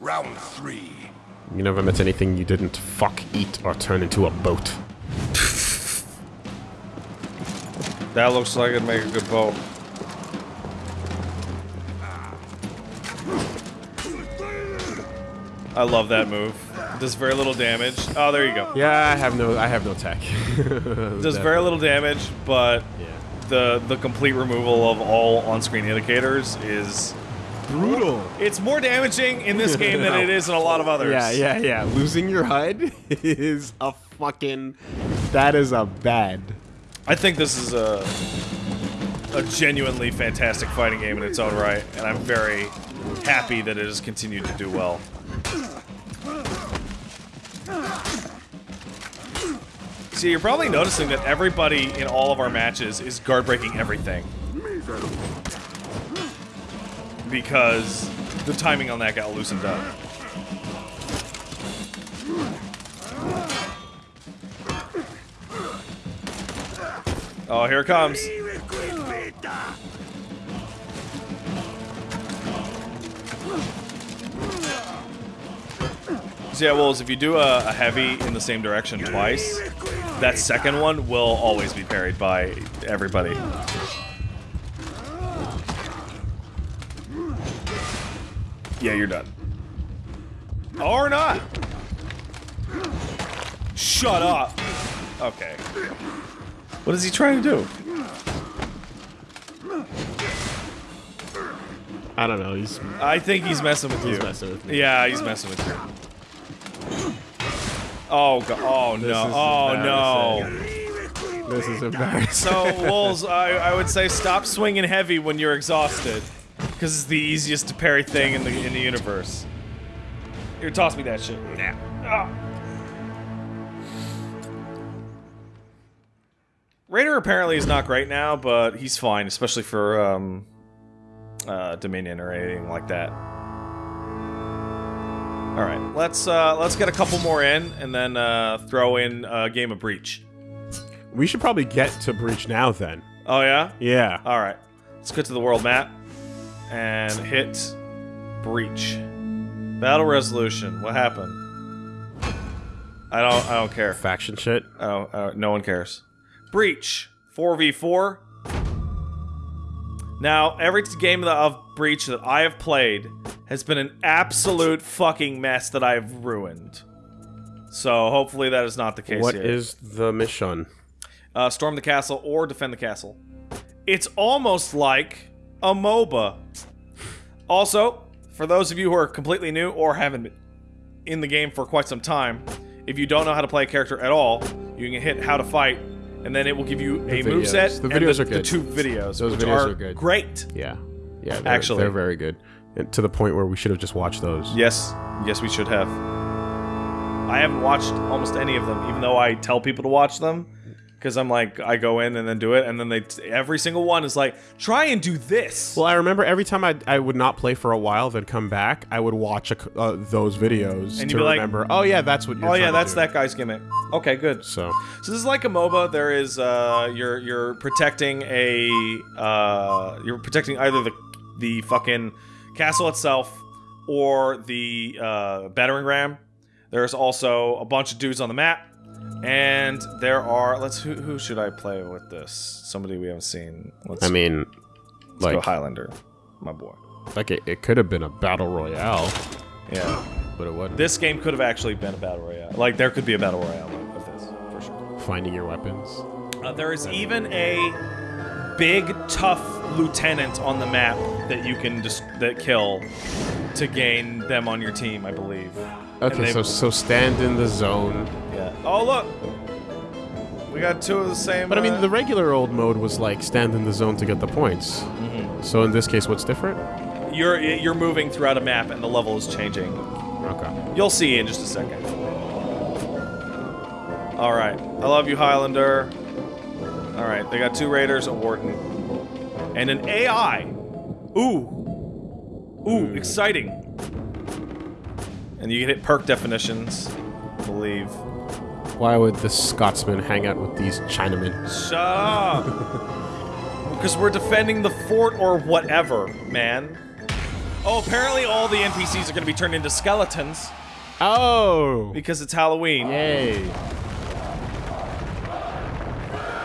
Speaker 4: Round three.
Speaker 3: You never met anything you didn't fuck, eat, or turn into a boat.
Speaker 2: That looks like it'd make a good boat. I love that move. Does very little damage. Oh, there you go.
Speaker 3: Yeah, I have no, I have no tech.
Speaker 2: Does very little damage, but
Speaker 3: Yeah.
Speaker 2: the the complete removal of all on-screen indicators is
Speaker 3: Brutal.
Speaker 2: it's more damaging in this game than it is in a lot of others.
Speaker 3: Yeah, yeah, yeah. Losing your HUD is a fucking. That is a bad.
Speaker 2: I think this is a a genuinely fantastic fighting game in its own right, and I'm very happy that it has continued to do well. See, you're probably noticing that everybody in all of our matches is guard breaking everything. Because the timing on that got loosened up. Oh, here it comes. So yeah, Wolves, if you do a, a heavy in the same direction twice, that second one will always be parried by everybody. Yeah, you're done. Or not. Shut up. Okay. What is he trying to do?
Speaker 3: I don't know. He's,
Speaker 2: I think he's messing with
Speaker 3: he's
Speaker 2: you.
Speaker 3: messing with.
Speaker 2: Yeah, he's messing with you. Oh god! Oh
Speaker 3: This
Speaker 2: no! Oh no!
Speaker 3: This is embarrassing.
Speaker 2: So Wolves, I, I would say stop swinging heavy when you're exhausted, because it's the easiest to parry thing in the in the universe. Here, toss me that shit. Yeah. Ah. Raider apparently is not great now, but he's fine, especially for um, uh, Dominion or anything like that. All right, let's uh, let's get a couple more in, and then uh, throw in a game of Breach.
Speaker 3: we should probably get to Breach now then.
Speaker 2: Oh yeah.
Speaker 3: Yeah.
Speaker 2: All right, let's go to the world map and hit breach. Battle resolution. What happened? I don't. I don't care.
Speaker 3: Faction shit.
Speaker 2: Don't, uh, no one cares. Breach. Four v four. Now, every game of Breach that I have played has been an absolute fucking mess that I've ruined. So hopefully that is not the case
Speaker 3: What
Speaker 2: here.
Speaker 3: is the mission?
Speaker 2: uh, storm the castle or defend the castle. It's almost like a MOBA. Also, for those of you who are completely new or haven't been in the game for quite some time, if you don't know how to play a character at all, you can hit how to fight, and then it will give you a
Speaker 3: videos.
Speaker 2: moveset.
Speaker 3: The
Speaker 2: and
Speaker 3: videos
Speaker 2: the,
Speaker 3: are good.
Speaker 2: The two videos,
Speaker 3: Those videos
Speaker 2: are,
Speaker 3: are good.
Speaker 2: great.
Speaker 3: Yeah. Yeah. They're,
Speaker 2: Actually.
Speaker 3: they're very good. And to the point where we should have just watched those.
Speaker 2: Yes, yes, we should have. I haven't watched almost any of them, even though I tell people to watch them. Because I'm like, I go in and then do it, and then they every single one is like, try and do this.
Speaker 3: Well, I remember every time I, I would not play for a while, then come back, I would watch a uh, those videos
Speaker 2: And
Speaker 3: to
Speaker 2: be like,
Speaker 3: remember. oh yeah, that's what you're.
Speaker 2: oh yeah, that's that guy's gimmick. Okay, good.
Speaker 3: So
Speaker 2: So this is like a MOBA. There is uh, you're you're protecting a uh, you're protecting either the the fucking castle itself or the uh, battering ram. There's also a bunch of dudes on the map, and there are let's who who should I play with this? Somebody we haven't seen. Let's,
Speaker 3: I mean,
Speaker 2: let's go
Speaker 3: like
Speaker 2: Highlander, my boy.
Speaker 3: like it, it could have been a battle royale,
Speaker 2: Yeah,
Speaker 3: but it wasn't.
Speaker 2: this game could have actually been a battle royale. Like there could be a battle royale of this for sure.
Speaker 3: Finding your weapons.
Speaker 2: Uh, there is even a big, tough lieutenant on the map that you can just that kill to gain them on your team, I believe.
Speaker 3: Okay, so so stand in the zone.
Speaker 2: Yeah. Oh look, we got two of the same.
Speaker 3: But I
Speaker 2: uh,
Speaker 3: mean, the regular old mode was like stand in the zone to get the points.
Speaker 2: Mm-hmm.
Speaker 3: So in this case, what's different?
Speaker 2: you're you're moving throughout a map and the level is changing.
Speaker 3: Okay.
Speaker 2: You'll see in just a second. All right, I love you, Highlander. All right, they got two raiders, a warden, and an AI. Ooh, ooh, exciting. And you can hit perk definitions, I believe.
Speaker 3: Why would the Scotsman hang out with these Chinamen?
Speaker 2: Shut up! because we're defending the fort or whatever, man. Oh, apparently all the NPCs are going to be turned into skeletons
Speaker 3: Oh!
Speaker 2: because it's Halloween.
Speaker 3: Yay!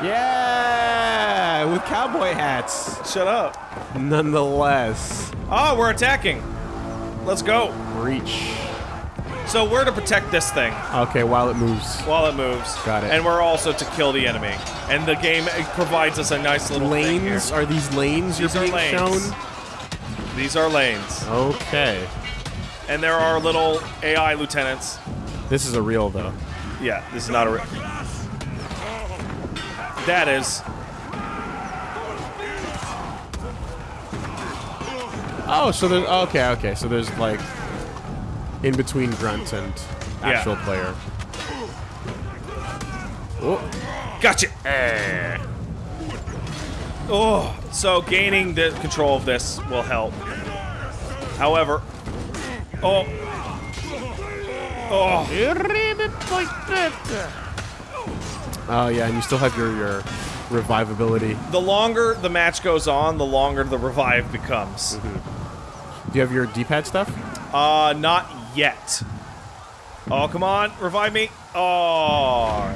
Speaker 3: Yeah! With cowboy hats.
Speaker 2: Shut up.
Speaker 3: Nonetheless,
Speaker 2: Oh, we're attacking. Let's go.
Speaker 3: reach.
Speaker 2: So we're to protect this thing
Speaker 3: Okay, while it moves.
Speaker 2: while it moves.
Speaker 3: Got it.
Speaker 2: And we're also to kill the enemy. And the game provides us a nice little.
Speaker 3: Lanes? Are these lanes
Speaker 2: These
Speaker 3: you're
Speaker 2: are
Speaker 3: being
Speaker 2: lanes.
Speaker 3: shown?
Speaker 2: These are lanes.
Speaker 3: Okay.
Speaker 2: And there are little AI lieutenants.
Speaker 3: This is a real, though.
Speaker 2: Yeah, this is not a. Re- that is.
Speaker 3: Oh, so there's... Okay, okay. So there's, like, in between grunt and actual player. Oh,
Speaker 2: Gotcha. Eh. Oh, so gaining the control of this will help. However, oh, oh,
Speaker 3: Oh, yeah, and you still have your, your revivability.
Speaker 2: the longer the match goes on, the longer the revive becomes.
Speaker 3: Do you have your D-pad stuff?
Speaker 2: Uh, not yet. Oh, come on, revive me. Oh.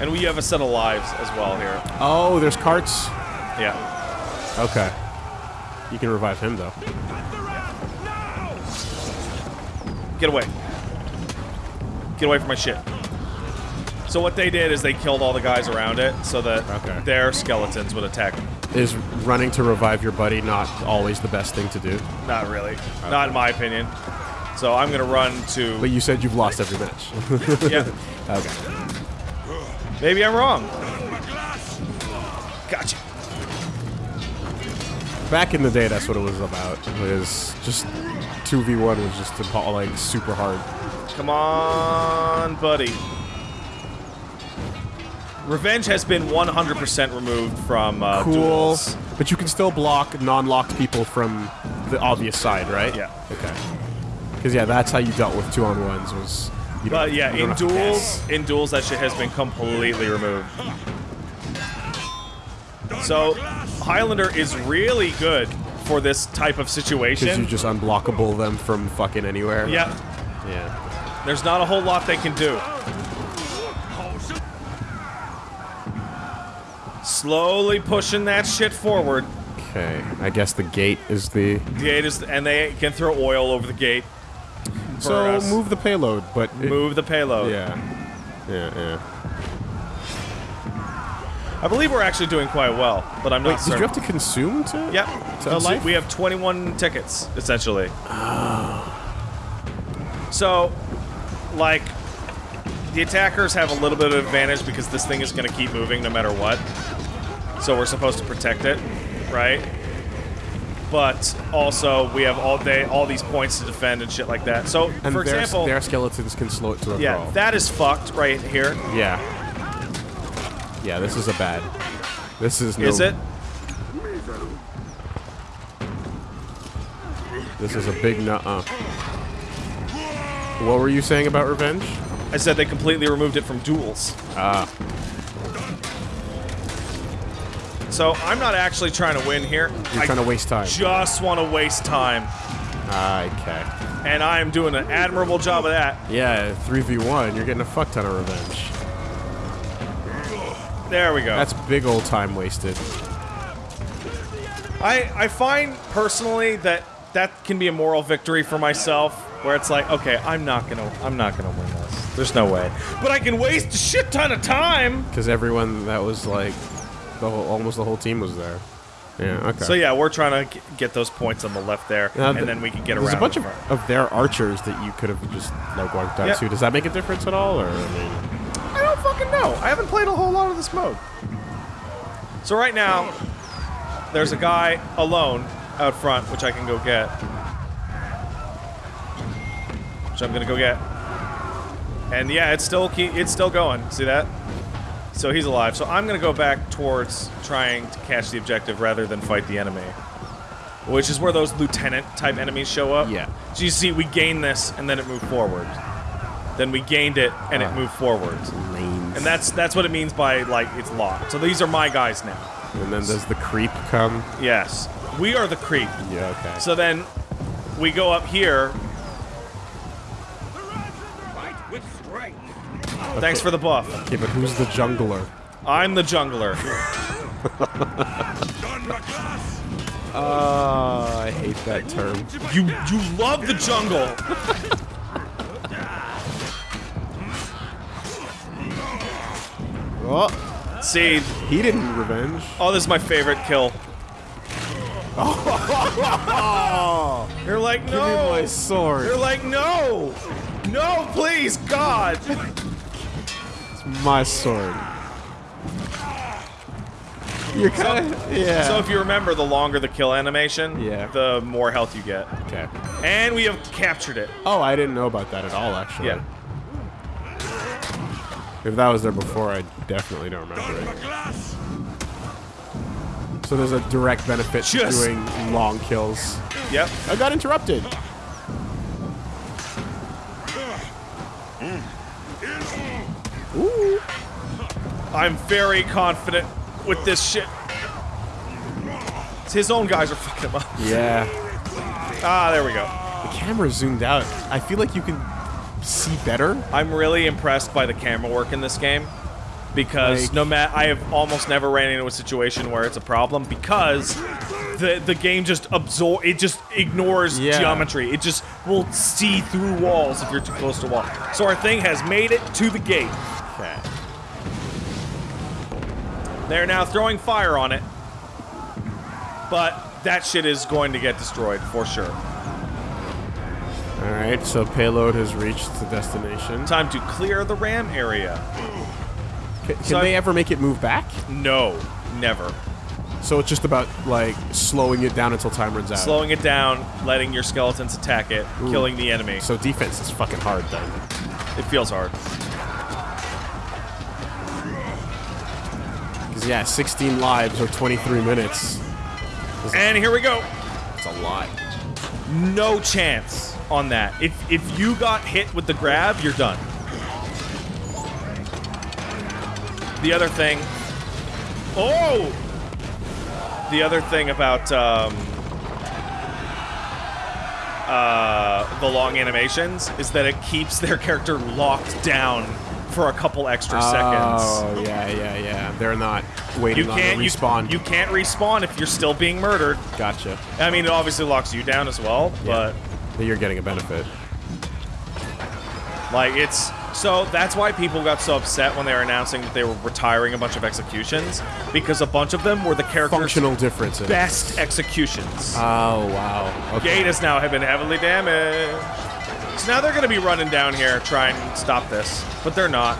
Speaker 2: And we have a set of lives as well here.
Speaker 3: Oh, there's carts.
Speaker 2: Yeah.
Speaker 3: Okay. You can revive him, though.
Speaker 2: Get away. Get away from my shit. So what they did is they killed all the guys around it so that
Speaker 3: Okay.
Speaker 2: their skeletons would attack them.
Speaker 3: Is running to revive your buddy not always the best thing to do?
Speaker 2: Not really. Not in my opinion. So I'm gonna run to.
Speaker 3: But you said you've lost every match.
Speaker 2: yeah.
Speaker 3: okay.
Speaker 2: Maybe I'm wrong. Gotcha.
Speaker 3: Back in the day, that's what it was about. It was just 2v1 was just like super hard.
Speaker 2: Come on, buddy. Revenge has been 100% removed from uh,
Speaker 3: Cool.
Speaker 2: duels.
Speaker 3: But you can still block non-locked people from the obvious side, right?
Speaker 2: Yeah.
Speaker 3: Okay. Because yeah, that's how you dealt with two-on-ones was. You
Speaker 2: But yeah,
Speaker 3: you
Speaker 2: in duels, in duels, that shit has been completely removed. So Highlander is really good for this type of situation.
Speaker 3: Because you just unblockable them from fucking anywhere.
Speaker 2: Yeah,
Speaker 3: Yeah.
Speaker 2: there's not a whole lot they can do. Slowly pushing that shit forward.
Speaker 3: Okay. I guess the gate is the.
Speaker 2: The gate is, and they can throw oil over the gate.
Speaker 3: So
Speaker 2: us.
Speaker 3: move the payload, but it-
Speaker 2: move the payload.
Speaker 3: Yeah. Yeah. Yeah.
Speaker 2: I believe we're actually doing quite well, but I'm not
Speaker 3: Wait, did
Speaker 2: certain.
Speaker 3: you have to consume to?
Speaker 2: Yep.
Speaker 3: To
Speaker 2: So
Speaker 3: life?
Speaker 2: we have 21 tickets, essentially. Oh. So, like, the attackers have a little bit of advantage because this thing is going to keep moving no matter what. So we're supposed to protect it, right? But also, we have all day, all these points to defend and shit like that. So,
Speaker 3: And
Speaker 2: for
Speaker 3: their,
Speaker 2: example,
Speaker 3: their skeletons can slow it to a
Speaker 2: yeah,
Speaker 3: crawl.
Speaker 2: that is fucked right here.
Speaker 3: Yeah. Yeah, this is a bad. This is no.
Speaker 2: Is it?
Speaker 3: This is a big nut. Uh. What were you saying about revenge?
Speaker 2: I said they completely removed it from duels.
Speaker 3: Ah.
Speaker 2: So I'm not actually trying to win here.
Speaker 3: You're
Speaker 2: I
Speaker 3: trying to waste time.
Speaker 2: just want to waste time.
Speaker 3: Okay.
Speaker 2: And I am doing an admirable job of that.
Speaker 3: Yeah, 3v1, you're getting a fuck ton of revenge.
Speaker 2: There we go.
Speaker 3: That's big old time wasted.
Speaker 2: I, I find personally that that can be a moral victory for myself where it's like, okay, I'm not gonna I'm not gonna win this. There's no way. But I can waste a shit ton of time.
Speaker 3: Because everyone that was like, the whole, almost the whole team was there. Yeah, okay.
Speaker 2: So yeah, we're trying to get those points on the left there,
Speaker 3: Now,
Speaker 2: and
Speaker 3: th-
Speaker 2: then we can get
Speaker 3: There's
Speaker 2: around.
Speaker 3: There's a bunch of,
Speaker 2: front.
Speaker 3: of their archers that you could have just like wiped out
Speaker 2: Yep.
Speaker 3: too. Does that make a difference at all, or I mean,
Speaker 2: I don't fucking know. I haven't played a whole lot of this mode. So right now, there's a guy alone out front, which I can go get. Which I'm gonna go get. And yeah, it's still it's still going. See that? So he's alive. So I'm gonna go back towards trying to catch the objective rather than fight the enemy. Which is where those lieutenant type enemies show up.
Speaker 3: Yeah.
Speaker 2: So you see, we gained this and then it moved forward. Then we gained it and it
Speaker 3: Ah.
Speaker 2: moved forward.
Speaker 3: Lanes.
Speaker 2: And that's that's what it means by like it's locked. So these are my guys now.
Speaker 3: And then does the creep come?
Speaker 2: Yes. We are the creep.
Speaker 3: Yeah, okay.
Speaker 2: So then we go up here. Thanks for the buff.
Speaker 3: okay, but who's the jungler?
Speaker 2: I'm the jungler.
Speaker 3: Uh, I hate that term.
Speaker 2: You you love the jungle.
Speaker 3: Oh,
Speaker 2: See,
Speaker 3: he didn't revenge.
Speaker 2: oh, this is my favorite kill. You're like,
Speaker 3: Give me my
Speaker 2: no. You're like, no. No, please, God.
Speaker 3: My sword. You're kind of yeah.
Speaker 2: So if you remember, the longer the kill animation,
Speaker 3: Yeah.
Speaker 2: the more health you get.
Speaker 3: okay.
Speaker 2: And we have captured it.
Speaker 3: Oh, I didn't know about that at all. Actually.
Speaker 2: Yeah.
Speaker 3: If that was there before, I definitely don't remember it. So there's a direct benefit to doing long kills.
Speaker 2: Yep.
Speaker 3: I got interrupted.
Speaker 2: I'm very confident with this shit. His own guys are fucking him up.
Speaker 3: Yeah.
Speaker 2: Ah, there we go.
Speaker 3: The camera zoomed out. I feel like you can see better.
Speaker 2: I'm really impressed by the camera work in this game because
Speaker 3: Like-
Speaker 2: no matter I have almost never ran into a situation where it's a problem because the the game just absorb it just ignores
Speaker 3: Yeah.
Speaker 2: geometry. It just will see through walls if you're too close to a wall. So our thing has made it to the gate.
Speaker 3: Okay.
Speaker 2: They're now throwing fire on it. But that shit is going to get destroyed for sure.
Speaker 3: All right. So payload has reached the destination.
Speaker 2: Time to clear the ram area.
Speaker 3: Ca- Can,
Speaker 2: So-
Speaker 3: they ever make it move back?
Speaker 2: No, never.
Speaker 3: So it's just about like slowing it down until time runs out.
Speaker 2: Slowing it down, letting your skeletons attack it,
Speaker 3: Ooh.
Speaker 2: killing the enemy.
Speaker 3: So defense is fucking hard then.
Speaker 2: It feels hard.
Speaker 3: Because yeah, 16 lives or 23 minutes.
Speaker 2: And here we go.
Speaker 3: It's a lot.
Speaker 2: No chance on that. If if you got hit with the grab, you're done. The other thing. Oh! The other thing about um, uh, the long animations is that it keeps their character locked down for a couple extra seconds.
Speaker 3: Oh yeah, yeah, yeah. They're not waiting
Speaker 2: You
Speaker 3: on
Speaker 2: can't
Speaker 3: the
Speaker 2: you,
Speaker 3: respawn.
Speaker 2: you can't respawn if you're still being murdered.
Speaker 3: gotcha.
Speaker 2: I mean, it obviously locks you down as well, but
Speaker 3: Then You're getting a benefit.
Speaker 2: like it's so that's why people got so upset when they were announcing that they were retiring a bunch of executions because a bunch of them were the characters'
Speaker 3: Functional differences.
Speaker 2: best executions.
Speaker 3: Oh wow. Okay.
Speaker 2: Gate has now have been heavily damaged. So now they're going to be running down here trying to stop this, but they're not.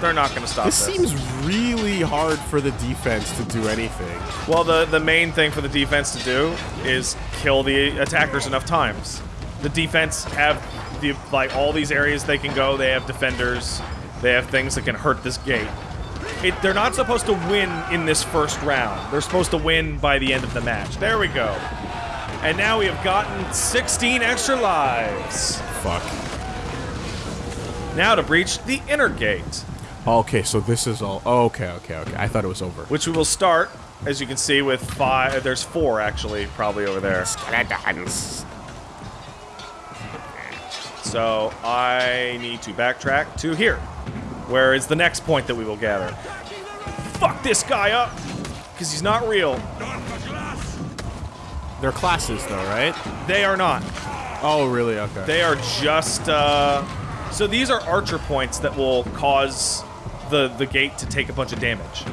Speaker 2: They're not going to stop
Speaker 3: This
Speaker 2: this.
Speaker 3: seems really hard for the defense to do anything.
Speaker 2: Well, the the main thing for the defense to do is kill the attackers enough times. The defense have the like all these areas they can go. They have defenders. They have things that can hurt this gate. It, they're not supposed to win in this first round. They're supposed to win by the end of the match. There we go. And now we have gotten 16 extra lives.
Speaker 3: Fuck.
Speaker 2: Now to breach the inner gate,
Speaker 3: Okay, so this is all. Oh, okay, okay, okay. I thought it was over.
Speaker 2: which we will start, as you can see, with five. There's four actually, probably over there. So I need to backtrack to here, where is the next point that we will gather. Fuck this guy up, because he's not real.
Speaker 3: They're classes, though, right?
Speaker 2: They are not.
Speaker 3: Oh, really? Okay.
Speaker 2: They are just. Uh, so these are archer points that will cause the the gate to take a bunch of damage.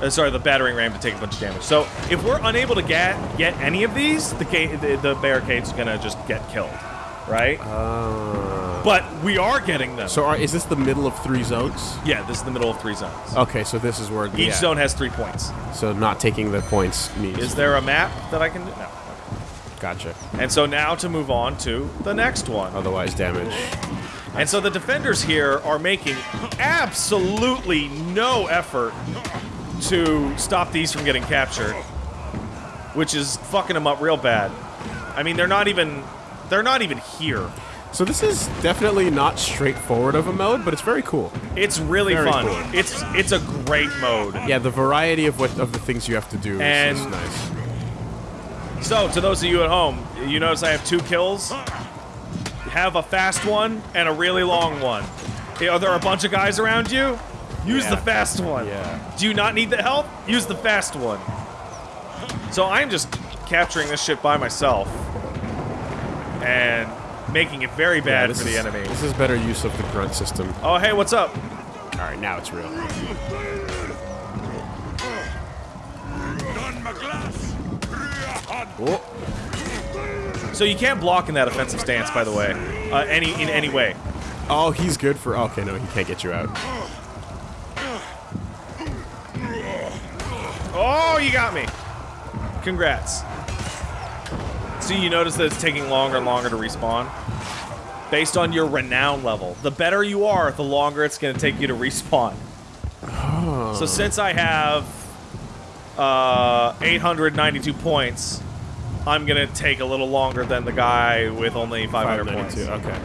Speaker 2: Uh, sorry, the battering ram to take a bunch of damage. So if we're unable to get get any of these, the gate the, the barricade's gonna just get killed, right?
Speaker 3: Uh,
Speaker 2: but we are getting them.
Speaker 3: so, are, is this the middle of three zones?
Speaker 2: yeah, this is the middle of three zones.
Speaker 3: Okay, so this is where
Speaker 2: Each
Speaker 3: yeah.
Speaker 2: zone has three points.
Speaker 3: So not taking the points means.
Speaker 2: Is there a map that I can do? No.
Speaker 3: Gotcha.
Speaker 2: And so now to move on to the next one.
Speaker 3: Otherwise, damage.
Speaker 2: And so the defenders here are making absolutely no effort to stop these from getting captured, which is fucking them up real bad. I mean, they're not even they're not even here.
Speaker 3: So this is definitely not straightforward of a mode, but it's very cool.
Speaker 2: It's really
Speaker 3: Very
Speaker 2: fun.
Speaker 3: cool.
Speaker 2: It's it's a great mode.
Speaker 3: Yeah, the variety of what of the things you have to do is, is nice.
Speaker 2: So, to those of you at home, you notice I have two kills. Have a fast one and a really long one. Are there a bunch of guys around you? Use
Speaker 3: Yeah.
Speaker 2: the fast one.
Speaker 3: Yeah.
Speaker 2: Do you not need the help? Use the fast one. So I'm just capturing this shit by myself and making it very bad
Speaker 3: this
Speaker 2: for the
Speaker 3: is-
Speaker 2: enemy.
Speaker 3: This is better use of the grunt system.
Speaker 2: Oh, hey, what's up?
Speaker 3: All right, now it's real. Oh,
Speaker 2: So you can't block in that offensive stance, by the way, uh, any in any way.
Speaker 3: oh, he's good for. Okay, no, he can't get you out.
Speaker 2: Oh, you got me. Congrats. See, you notice that it's taking longer and longer to respawn? Based on your renown level. The better you are, the longer it's going to take you to respawn. So since I have uh, 892 points, I'm going to take a little longer than the guy with only 500 points.
Speaker 3: Okay.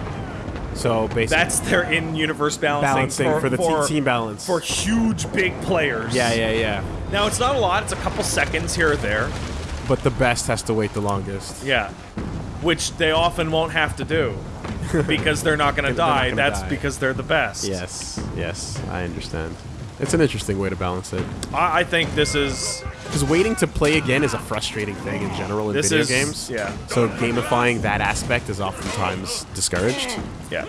Speaker 3: So basically,
Speaker 2: That's their in-universe balancing,
Speaker 3: balancing for, the te- team balance.
Speaker 2: for huge, big players.
Speaker 3: yeah, yeah, yeah.
Speaker 2: Now, it's not a lot. It's a couple seconds here or there.
Speaker 3: But the best has to wait the longest.
Speaker 2: Yeah. Which they often won't have to do because they're not going to
Speaker 3: They're not
Speaker 2: die.
Speaker 3: gonna
Speaker 2: That's
Speaker 3: die.
Speaker 2: because they're the best.
Speaker 3: Yes, yes, I understand. It's an interesting way to balance it.
Speaker 2: I, I think this is.
Speaker 3: Because waiting to play again is a frustrating thing in general in
Speaker 2: This
Speaker 3: video
Speaker 2: is-
Speaker 3: games.
Speaker 2: yeah.
Speaker 3: So gamifying that aspect is oftentimes discouraged.
Speaker 2: Yeah.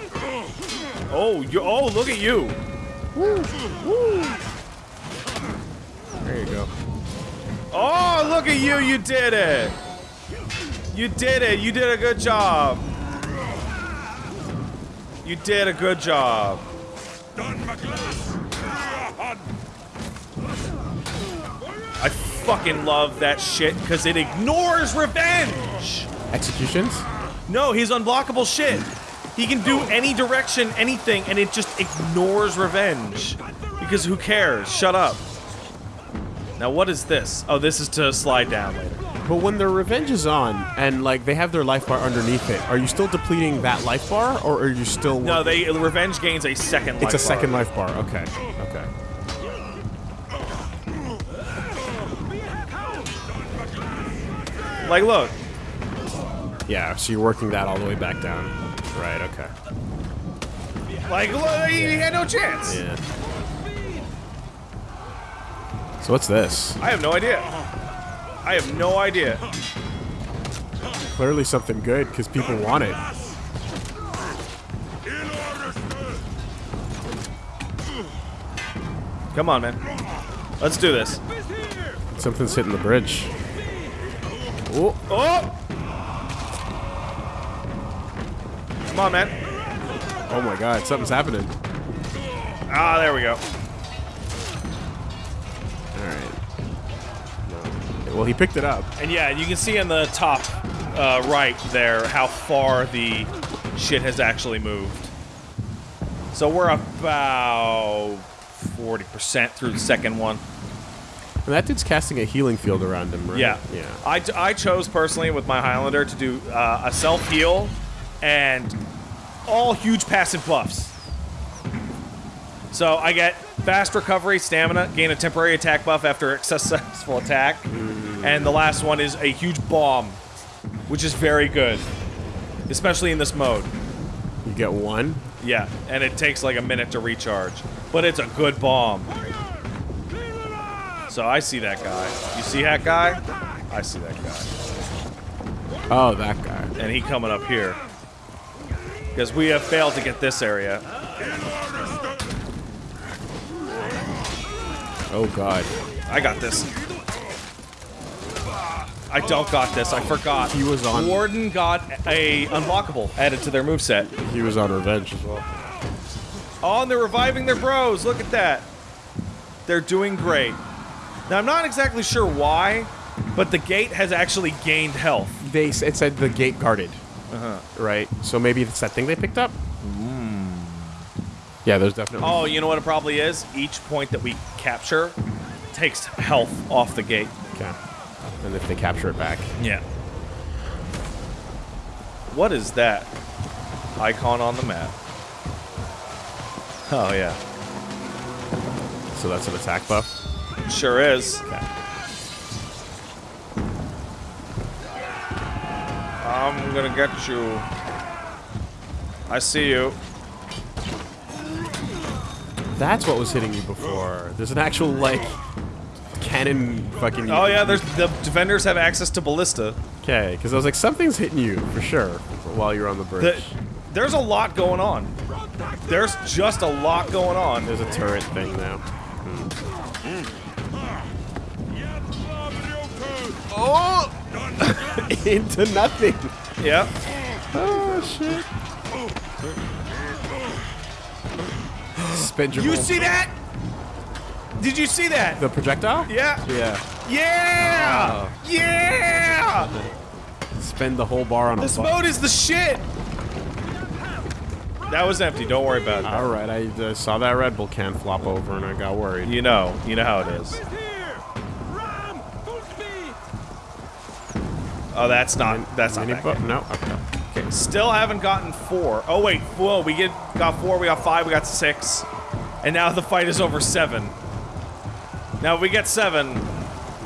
Speaker 2: Oh, you. Oh, look at you.
Speaker 3: There you go.
Speaker 2: Oh, look at you. You did it. You did it. You did a good job. You did a good job. Fucking love that shit because it ignores revenge.
Speaker 3: Executions?
Speaker 2: No, he's unblockable shit. He can do any direction, anything, and it just ignores revenge. Because who cares? Shut up. Now, what is this? Oh, this is to slide down later.
Speaker 3: But when their revenge is on and like they have their life bar underneath it, are you still depleting that life bar or are you still
Speaker 2: No, they revenge gains a second life
Speaker 3: It's a
Speaker 2: bar.
Speaker 3: second life bar. Okay.
Speaker 2: Like, look.
Speaker 3: Yeah, so you're working that all the way back down. Right, okay.
Speaker 2: Like, look, he he had no chance.
Speaker 3: Yeah. So what's this?
Speaker 2: I have no idea. I have no idea.
Speaker 3: Clearly something good because people want it.
Speaker 2: Come on, man. Let's do this.
Speaker 3: Something's hitting the bridge. Oh,
Speaker 2: Oh! Come on, man.
Speaker 3: oh my god, something's happening.
Speaker 2: Ah, there we go.
Speaker 3: Alright. Well, he picked it up.
Speaker 2: And yeah, you can see in the top uh, right there how far the shit has actually moved. So we're about 40% through the second one.
Speaker 3: And that dude's casting a healing field around him, right?
Speaker 2: Yeah.
Speaker 3: Yeah.
Speaker 2: I, I chose personally with my Highlander to do uh, a self heal and all huge passive buffs. So I get fast recovery, stamina, gain a temporary attack buff after a successful attack, and the last one is a huge bomb, which is very good, especially in this mode.
Speaker 3: You get one.
Speaker 2: Yeah, and it takes like a minute to recharge, but it's a good bomb. So I see that guy. You see that guy? I see that guy.
Speaker 3: Oh, that guy.
Speaker 2: and he coming up here. Because we have failed to get this area.
Speaker 3: Oh god.
Speaker 2: I got this. I don't got this. I forgot.
Speaker 3: He was on-
Speaker 2: Warden got a unblockable added to their moveset.
Speaker 3: He was on revenge as well.
Speaker 2: Oh, and they're reviving their bros. Look at that. They're doing great. Now, I'm not exactly sure why, but the gate has actually gained health.
Speaker 3: They it said the gate guarded. Uh-huh. Right. So maybe it's that thing they picked up. Hmm. Yeah, there's definitely.
Speaker 2: Oh, you know what it probably is? Each point that we capture takes health off the gate.
Speaker 3: Okay. And if they capture it back,
Speaker 2: Yeah. What is that icon on the map? Oh yeah,
Speaker 3: so that's an attack buff.
Speaker 2: Sure is.
Speaker 3: Okay.
Speaker 2: I'm gonna get you. I see you.
Speaker 3: That's what was hitting you before. There's an actual like cannon fucking.
Speaker 2: Oh yeah, there's the defenders have access to ballista.
Speaker 3: Okay, because I was like, something's hitting you for sure while you're on the bridge.
Speaker 2: The, there's a lot going on. There's just a lot going on.
Speaker 3: There's a turret thing now. Oh! Into nothing.
Speaker 2: Yeah.
Speaker 3: Oh shit. Spend your
Speaker 2: You
Speaker 3: whole-
Speaker 2: see that? Did you see that?
Speaker 3: the projectile?
Speaker 2: Yeah.
Speaker 3: Yeah.
Speaker 2: Yeah. Yeah.
Speaker 3: Spend the whole bar on a
Speaker 2: This mode is the shit. That was empty. Don't worry about it.
Speaker 3: All right, I uh, saw that Red Bull can flop over and I got worried.
Speaker 2: You know. You know how it is.
Speaker 5: Here! Ram! Full speed!
Speaker 2: Oh, that's not. That's not. That
Speaker 3: no. Okay.
Speaker 2: Okay. Still haven't gotten four. Oh wait. Whoa. We get got four. We got five. We got six. And now the fight is over seven. Now if we get seven.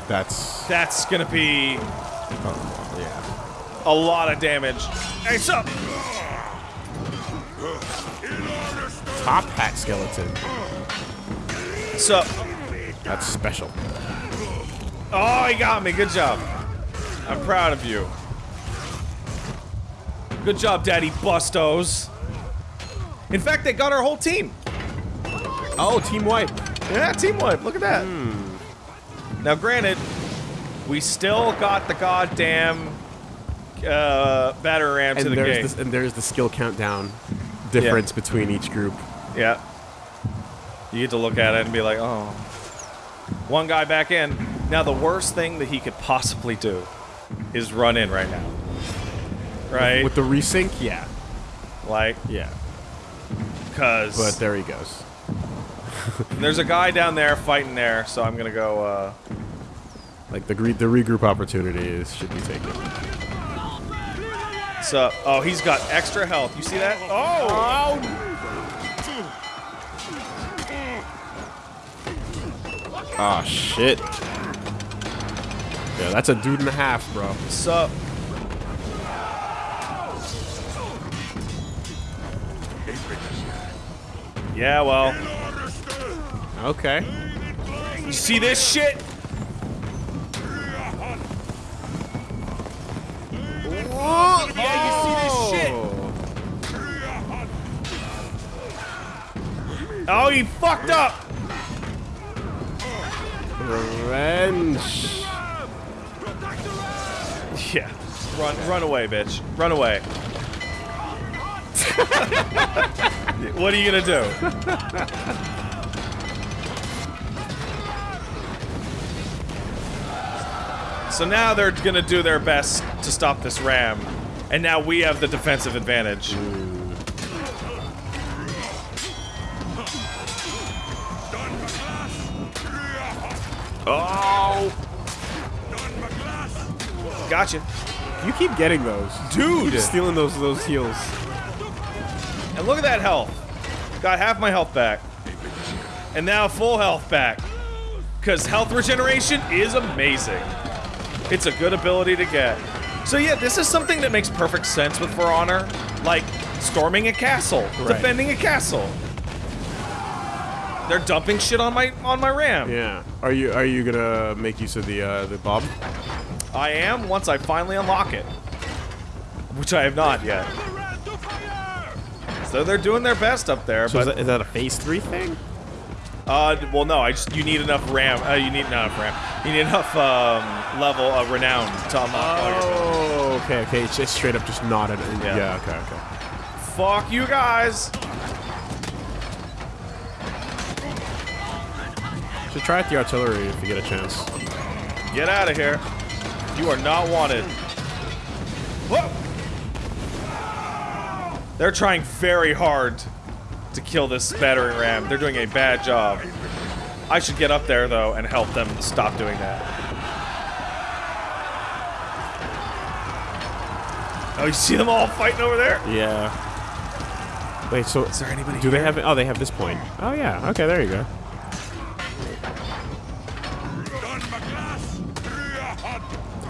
Speaker 3: That's
Speaker 2: That's gonna be oh,
Speaker 3: yeah.
Speaker 2: a lot of damage. Hey, sup?
Speaker 3: Top hat skeleton.
Speaker 2: Sup?
Speaker 3: That's special.
Speaker 2: Oh, he got me. Good job. I'm proud of you. Good job, Daddy Bustos. In fact, they got our whole team.
Speaker 3: Oh, team white.
Speaker 2: Yeah, team wipe. Look at that. Now, granted, we still got the goddamn uh, batter ram to the
Speaker 3: there's
Speaker 2: game.
Speaker 3: this, and there's the skill countdown difference between each group.
Speaker 2: Yeah. You get to look at it and be like, oh. One guy back in. Now, the worst thing that he could possibly do is run in right now. Right?
Speaker 3: With the resync, yeah,
Speaker 2: like,
Speaker 3: yeah.
Speaker 2: because
Speaker 3: But there he goes.
Speaker 2: there's a guy down there fighting there, so I'm going to go, uh,
Speaker 3: Like the the regroup opportunity is should be taken.
Speaker 2: so, oh, he's got extra health. You see that? Oh!
Speaker 3: Oh shit. Yeah, that's a dude and a half, bro.
Speaker 2: Sup? Yeah, well,
Speaker 3: Okay.
Speaker 2: you see this shit? Yeah, you see this shit? Oh, he fucked up!
Speaker 3: Revenge.
Speaker 2: Yeah. Run, run away, bitch. Run away. what are you gonna do? So now they're gonna do their best to stop this ram, and now we have the defensive advantage. Oh! Gotcha.
Speaker 3: You keep getting those,
Speaker 2: Dude!
Speaker 3: Stealing those those heals.
Speaker 2: And look at that health. Got half my health back. And now full health back. Because health regeneration is amazing. It's a good ability to get. So yeah, this is something that makes perfect sense with For Honor. Like, storming a castle,
Speaker 3: Right.
Speaker 2: defending a castle. They're dumping shit on my on my ram.
Speaker 3: Yeah. Are you are you gonna make use of the uh, the bomb?
Speaker 2: I am once I finally unlock it. Which I have not yet.
Speaker 5: Ram to fire!
Speaker 2: So they're doing their best up there,
Speaker 3: So is that, is that a phase three thing?
Speaker 2: Uh, well, no. I just you need enough RAM. Uh, you need enough RAM. You need enough um, level of renown to unlock.
Speaker 3: Oh, okay, okay. It's just straight up just not an.
Speaker 2: Yeah.
Speaker 3: Yeah. okay, okay.
Speaker 2: Fuck you guys.
Speaker 3: Should try out the artillery if you get a chance.
Speaker 2: Get out of here. You are not wanted. Whoa! They're trying very hard to kill this battering ram. They're doing a bad job. I should get up there, though, and help them stop doing that. Oh, you see them all fighting over there?
Speaker 3: Yeah. Wait, so
Speaker 2: Is there anybody
Speaker 3: do they have? Oh, they have this point. Oh yeah. Okay, there you go.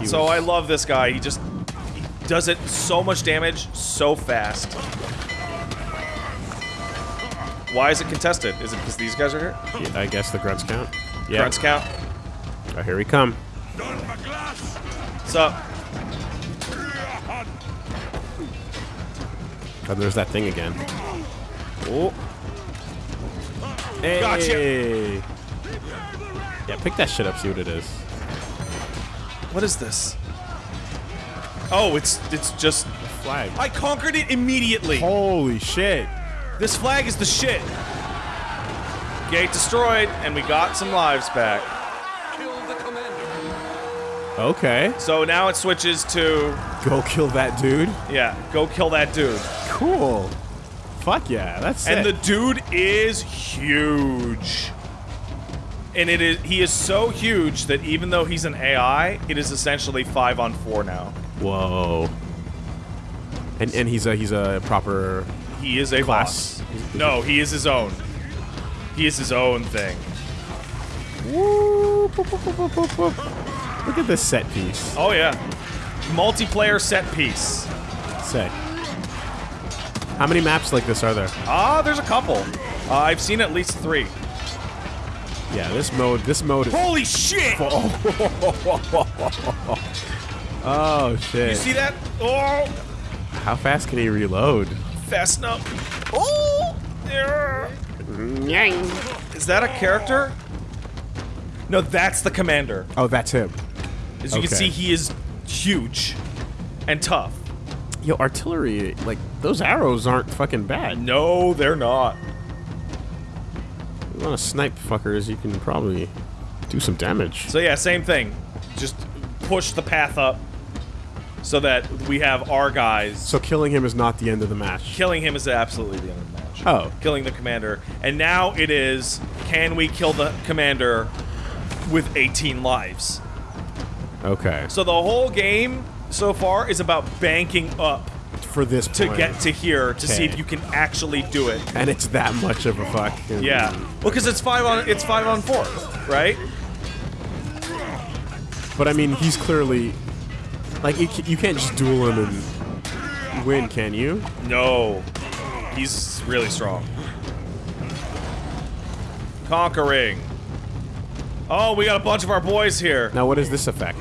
Speaker 3: He
Speaker 2: So
Speaker 3: was-
Speaker 2: I love this guy. He just he does it so much damage so fast. Why is it contested? Is it because these guys are here?
Speaker 3: Yeah, I guess the grunts count. Yeah.
Speaker 2: Grunts count.
Speaker 3: Oh, here we come.
Speaker 2: What's up?
Speaker 3: Oh, there's that thing again. Oh. Hey.
Speaker 2: Gotcha.
Speaker 3: Yeah, pick that shit up. See what it is.
Speaker 2: What is this? Oh, it's it's just a
Speaker 3: Flag.
Speaker 2: I conquered it immediately.
Speaker 3: Holy shit.
Speaker 2: This flag is the shit. Gate destroyed, and we got some lives back.
Speaker 4: Kill the commander.
Speaker 3: Okay.
Speaker 2: So now it switches to
Speaker 3: Go kill that dude.
Speaker 2: yeah, go kill that dude.
Speaker 3: Cool. Fuck yeah, that's
Speaker 2: And the dude is huge. And it is he is so huge that even though he's an AI, it is essentially five on four now.
Speaker 3: Whoa. And and he's a he's a proper
Speaker 2: He is a
Speaker 3: Class.
Speaker 2: boss. No, he is his own. He is his own thing.
Speaker 3: Woo! Boop, boop, boop. Look at this set piece.
Speaker 2: Oh yeah. Multiplayer set piece.
Speaker 3: Sick. How many maps like this are there?
Speaker 2: Ah, there's a couple. Uh, I've seen at least three.
Speaker 3: Yeah, this mode this mode is
Speaker 2: Holy shit!
Speaker 3: Oh. oh shit.
Speaker 2: You see that? Oh,
Speaker 3: How fast can he reload?
Speaker 2: fast enough. Oh, yeah. Is that a character? No, that's the commander.
Speaker 3: Oh, that's him.
Speaker 2: As you can see, he is huge and tough.
Speaker 3: Yo, artillery, like those arrows aren't fucking bad.
Speaker 2: No, they're not.
Speaker 3: You want to snipe fuckers, you can probably do some damage.
Speaker 2: So yeah, same thing. Just push the path up so that we have our guys.
Speaker 3: So killing him is not the end of the match.
Speaker 2: Killing him is absolutely the end of the match.
Speaker 3: Oh.
Speaker 2: Killing the commander. And now it is, can we kill the commander with 18 lives?
Speaker 3: Okay.
Speaker 2: So the whole game so far is about banking up
Speaker 3: For this
Speaker 2: to
Speaker 3: point.
Speaker 2: get to here to see if you can actually do it.
Speaker 3: and it's that much of a fuck.
Speaker 2: Yeah. Well, because it's five on it's five on four, right?
Speaker 3: But I mean, he's clearly like you, you can't just duel him and win, can you?
Speaker 2: No, he's really strong. Conquering. Oh, we got a bunch of our boys here.
Speaker 3: Now, what is this effect?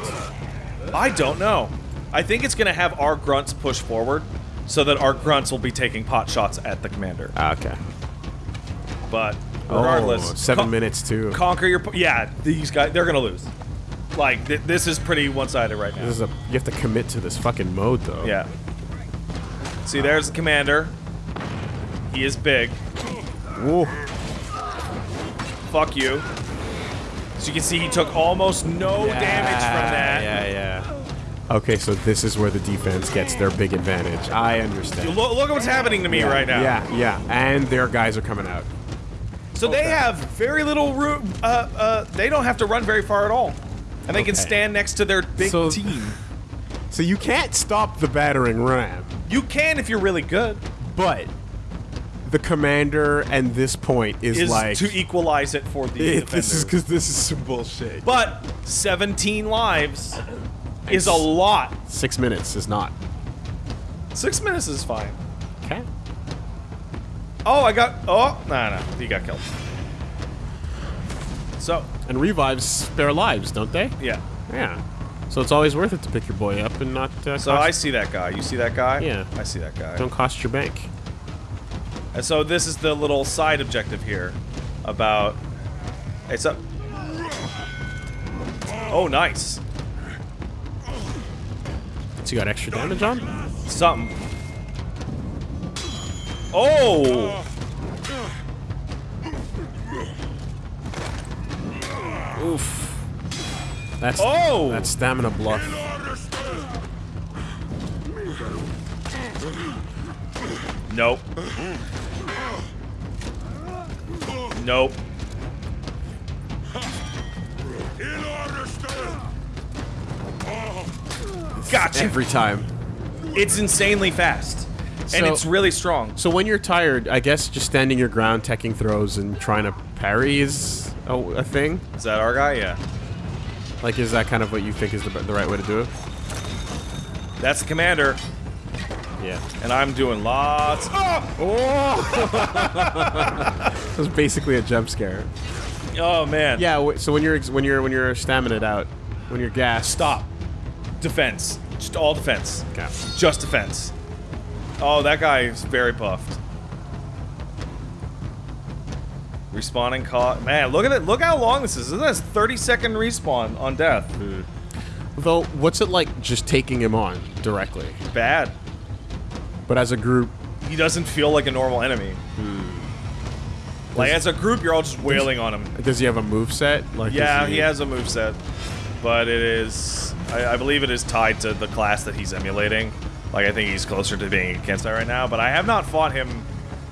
Speaker 2: I don't know. I think it's gonna have our grunts push forward, so that our grunts will be taking pot shots at the commander.
Speaker 3: Ah, okay.
Speaker 2: But regardless,
Speaker 3: oh, seven minutes too.
Speaker 2: Conquer your. Yeah, these guys they're gonna lose. Like th- this is pretty one-sided right now.
Speaker 3: This is a you have to commit to this fucking mode though.
Speaker 2: Yeah. See, there's the commander. He is big.
Speaker 3: Whoa.
Speaker 2: Fuck you. So you can see he took almost no damage from that.
Speaker 3: Yeah, yeah. Okay, so this is where the defense gets their big advantage. I understand.
Speaker 2: Look, look at what's happening to me
Speaker 3: yeah,
Speaker 2: right now.
Speaker 3: Yeah, yeah. And their guys are coming out.
Speaker 2: So they have very little room. Uh, uh, they don't have to run very far at all, and they can stand next to their big
Speaker 3: So-
Speaker 2: team.
Speaker 3: So you can't stop the battering ram,
Speaker 2: You can if you're really good.
Speaker 3: but the commander and this point is,
Speaker 2: Is
Speaker 3: like
Speaker 2: to equalize it for the
Speaker 3: it,
Speaker 2: defender.
Speaker 3: this is because this is some bullshit.
Speaker 2: but 17 lives is a lot.
Speaker 3: Six minutes is not.
Speaker 2: Six minutes is fine.
Speaker 3: Okay.
Speaker 2: Oh, I got. Oh, no, no, he got killed. So,
Speaker 3: And revives spare lives, don't they?
Speaker 2: yeah.
Speaker 3: Yeah. So it's always worth it to pick your boy up and not. Uh,
Speaker 2: So I see that guy. You see that guy?
Speaker 3: Yeah.
Speaker 2: I see that guy.
Speaker 3: don't cost your bank.
Speaker 2: And so this is the little side objective here about. It's up. Oh, nice.
Speaker 3: So you got extra damage on?
Speaker 2: Something. Oh!
Speaker 3: Oof. That's
Speaker 2: oh!
Speaker 3: That's stamina bluff.
Speaker 2: Nope. Nope. In order, Gotcha.
Speaker 3: Every time.
Speaker 2: It's insanely fast. And it's really strong.
Speaker 3: So when you're tired, I guess just standing your ground, teching throws, and trying to parry is a, a thing.
Speaker 2: Is that our guy? Yeah.
Speaker 3: Like, is that kind of what you think is the, the right way to do it?
Speaker 2: That's the commander.
Speaker 3: Yeah.
Speaker 2: And I'm doing lots. Oh!
Speaker 3: It was basically a jump scare.
Speaker 2: Oh man.
Speaker 3: Yeah. So when you're when you're when you're stamina out, when you're gassed.
Speaker 2: Stop. Defense. Just all defense.
Speaker 3: Okay.
Speaker 2: Just defense. Oh, that guy is very buffed. Respawning caught. Man, look at it. Look how long this is. This is a 30 second respawn on death. Hmm.
Speaker 3: Though, what's it like just taking him on directly?
Speaker 2: Bad.
Speaker 3: But as a group,
Speaker 2: He doesn't feel like a normal enemy. Hmm. Like as a group, you're all just wailing on him.
Speaker 3: does he have a move set? Like,
Speaker 2: Yeah, he has a moveset. But it is. I, I believe it is tied to the class that he's emulating. Like, I think he's closer to being a Kensei right now. But I have not fought him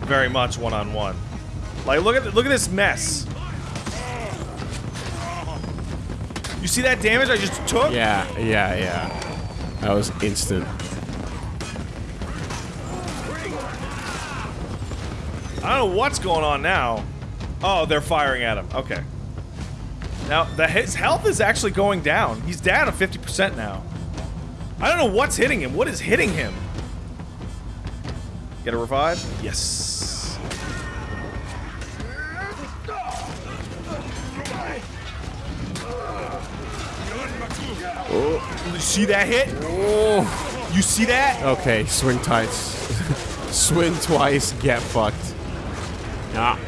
Speaker 2: very much one on one. Like, look at look at this mess. You see that damage I just took?
Speaker 3: Yeah, yeah, yeah. That was instant.
Speaker 2: I don't know what's going on now. Oh, they're firing at him. Okay. Now, the, his health is actually going down. He's down to 50% now. I don't know what's hitting him. What is hitting him? Get a revive? Yes. You see that hit? You see that?
Speaker 3: Okay, swing tights. swing twice, get fucked. Ah,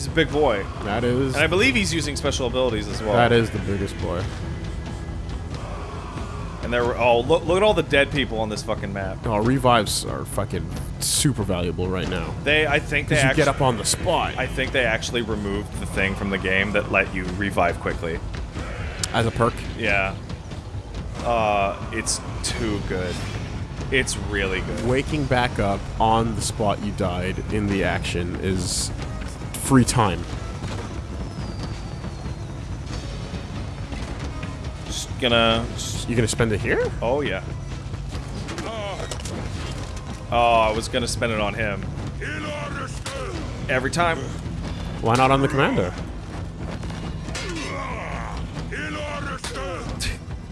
Speaker 2: He's a big boy.
Speaker 3: that is
Speaker 2: And I believe he's using special abilities as well.
Speaker 3: that is the biggest boy.
Speaker 2: And there were oh look look at all the dead people on this fucking map.
Speaker 3: Oh, revives are fucking super valuable right now.
Speaker 2: They I think they
Speaker 3: you
Speaker 2: actually,
Speaker 3: get up on the spot
Speaker 2: I think they actually removed the thing from the game that let you revive quickly.
Speaker 3: as a perk.
Speaker 2: Yeah. Uh it's too good. It's really good.
Speaker 3: Waking back up on the spot you died in the action is free time.
Speaker 2: Just gonna
Speaker 3: You gonna spend it here?
Speaker 2: Oh yeah. Oh, I was gonna spend it on him. Every time.
Speaker 3: Why not on the commander?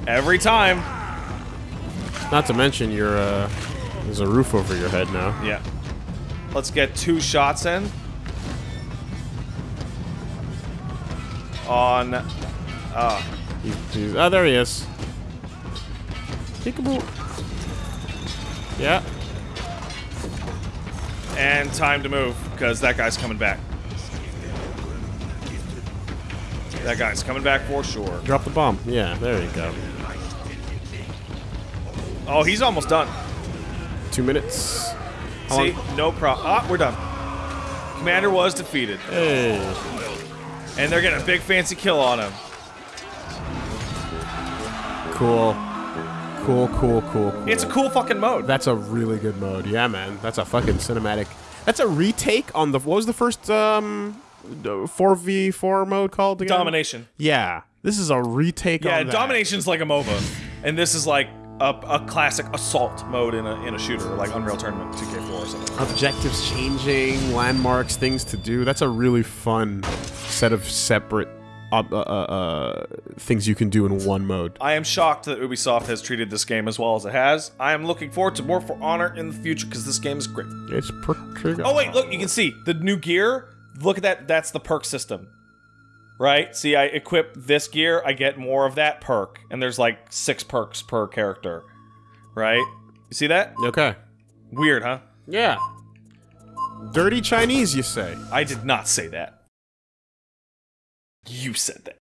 Speaker 2: Every time.
Speaker 3: Not to mention your uh, there's a roof over your head now.
Speaker 2: Yeah. Let's get two shots in. On. Uh,
Speaker 3: he's, oh, there he is. Peekaboo. Yeah.
Speaker 2: and time to move, because that guy's coming back. That guy's coming back for sure.
Speaker 3: Drop the bomb. Yeah, there you go.
Speaker 2: Oh, he's almost done.
Speaker 3: Two minutes.
Speaker 2: See? No problem. Ah, we're done. Commander was defeated.
Speaker 3: Hey.
Speaker 2: And they're getting a big fancy kill on him.
Speaker 3: Cool. Cool, cool, cool, cool.
Speaker 2: It's a cool fucking mode.
Speaker 3: That's a really good mode. Yeah, man. That's a fucking cinematic. That's a retake on the. What was the first um, four v four mode called again?
Speaker 2: Domination.
Speaker 3: Yeah, this is a retake.
Speaker 2: Yeah,
Speaker 3: on that.
Speaker 2: Yeah, Domination's like a MOBA. And this is like a, a classic assault mode in a, in a shooter, like Unreal Tournament 2K4 or something.
Speaker 3: Objectives changing, landmarks, things to do. That's a really fun set of separate uh, uh, uh, things you can do in one mode.
Speaker 2: I am shocked that Ubisoft has treated this game as well as it has. I am looking forward to more For Honor in the future because this game is great.
Speaker 3: It's pretty good.
Speaker 2: Oh wait, look, you can see the new gear. Look at that. That's the perk system, right? See, I equip this gear, I get more of that perk, and there's like six perks per character, right? You see that?
Speaker 3: Okay.
Speaker 2: Weird, huh?
Speaker 3: Yeah. Dirty Chinese, you say?
Speaker 2: I did not say that. You said that.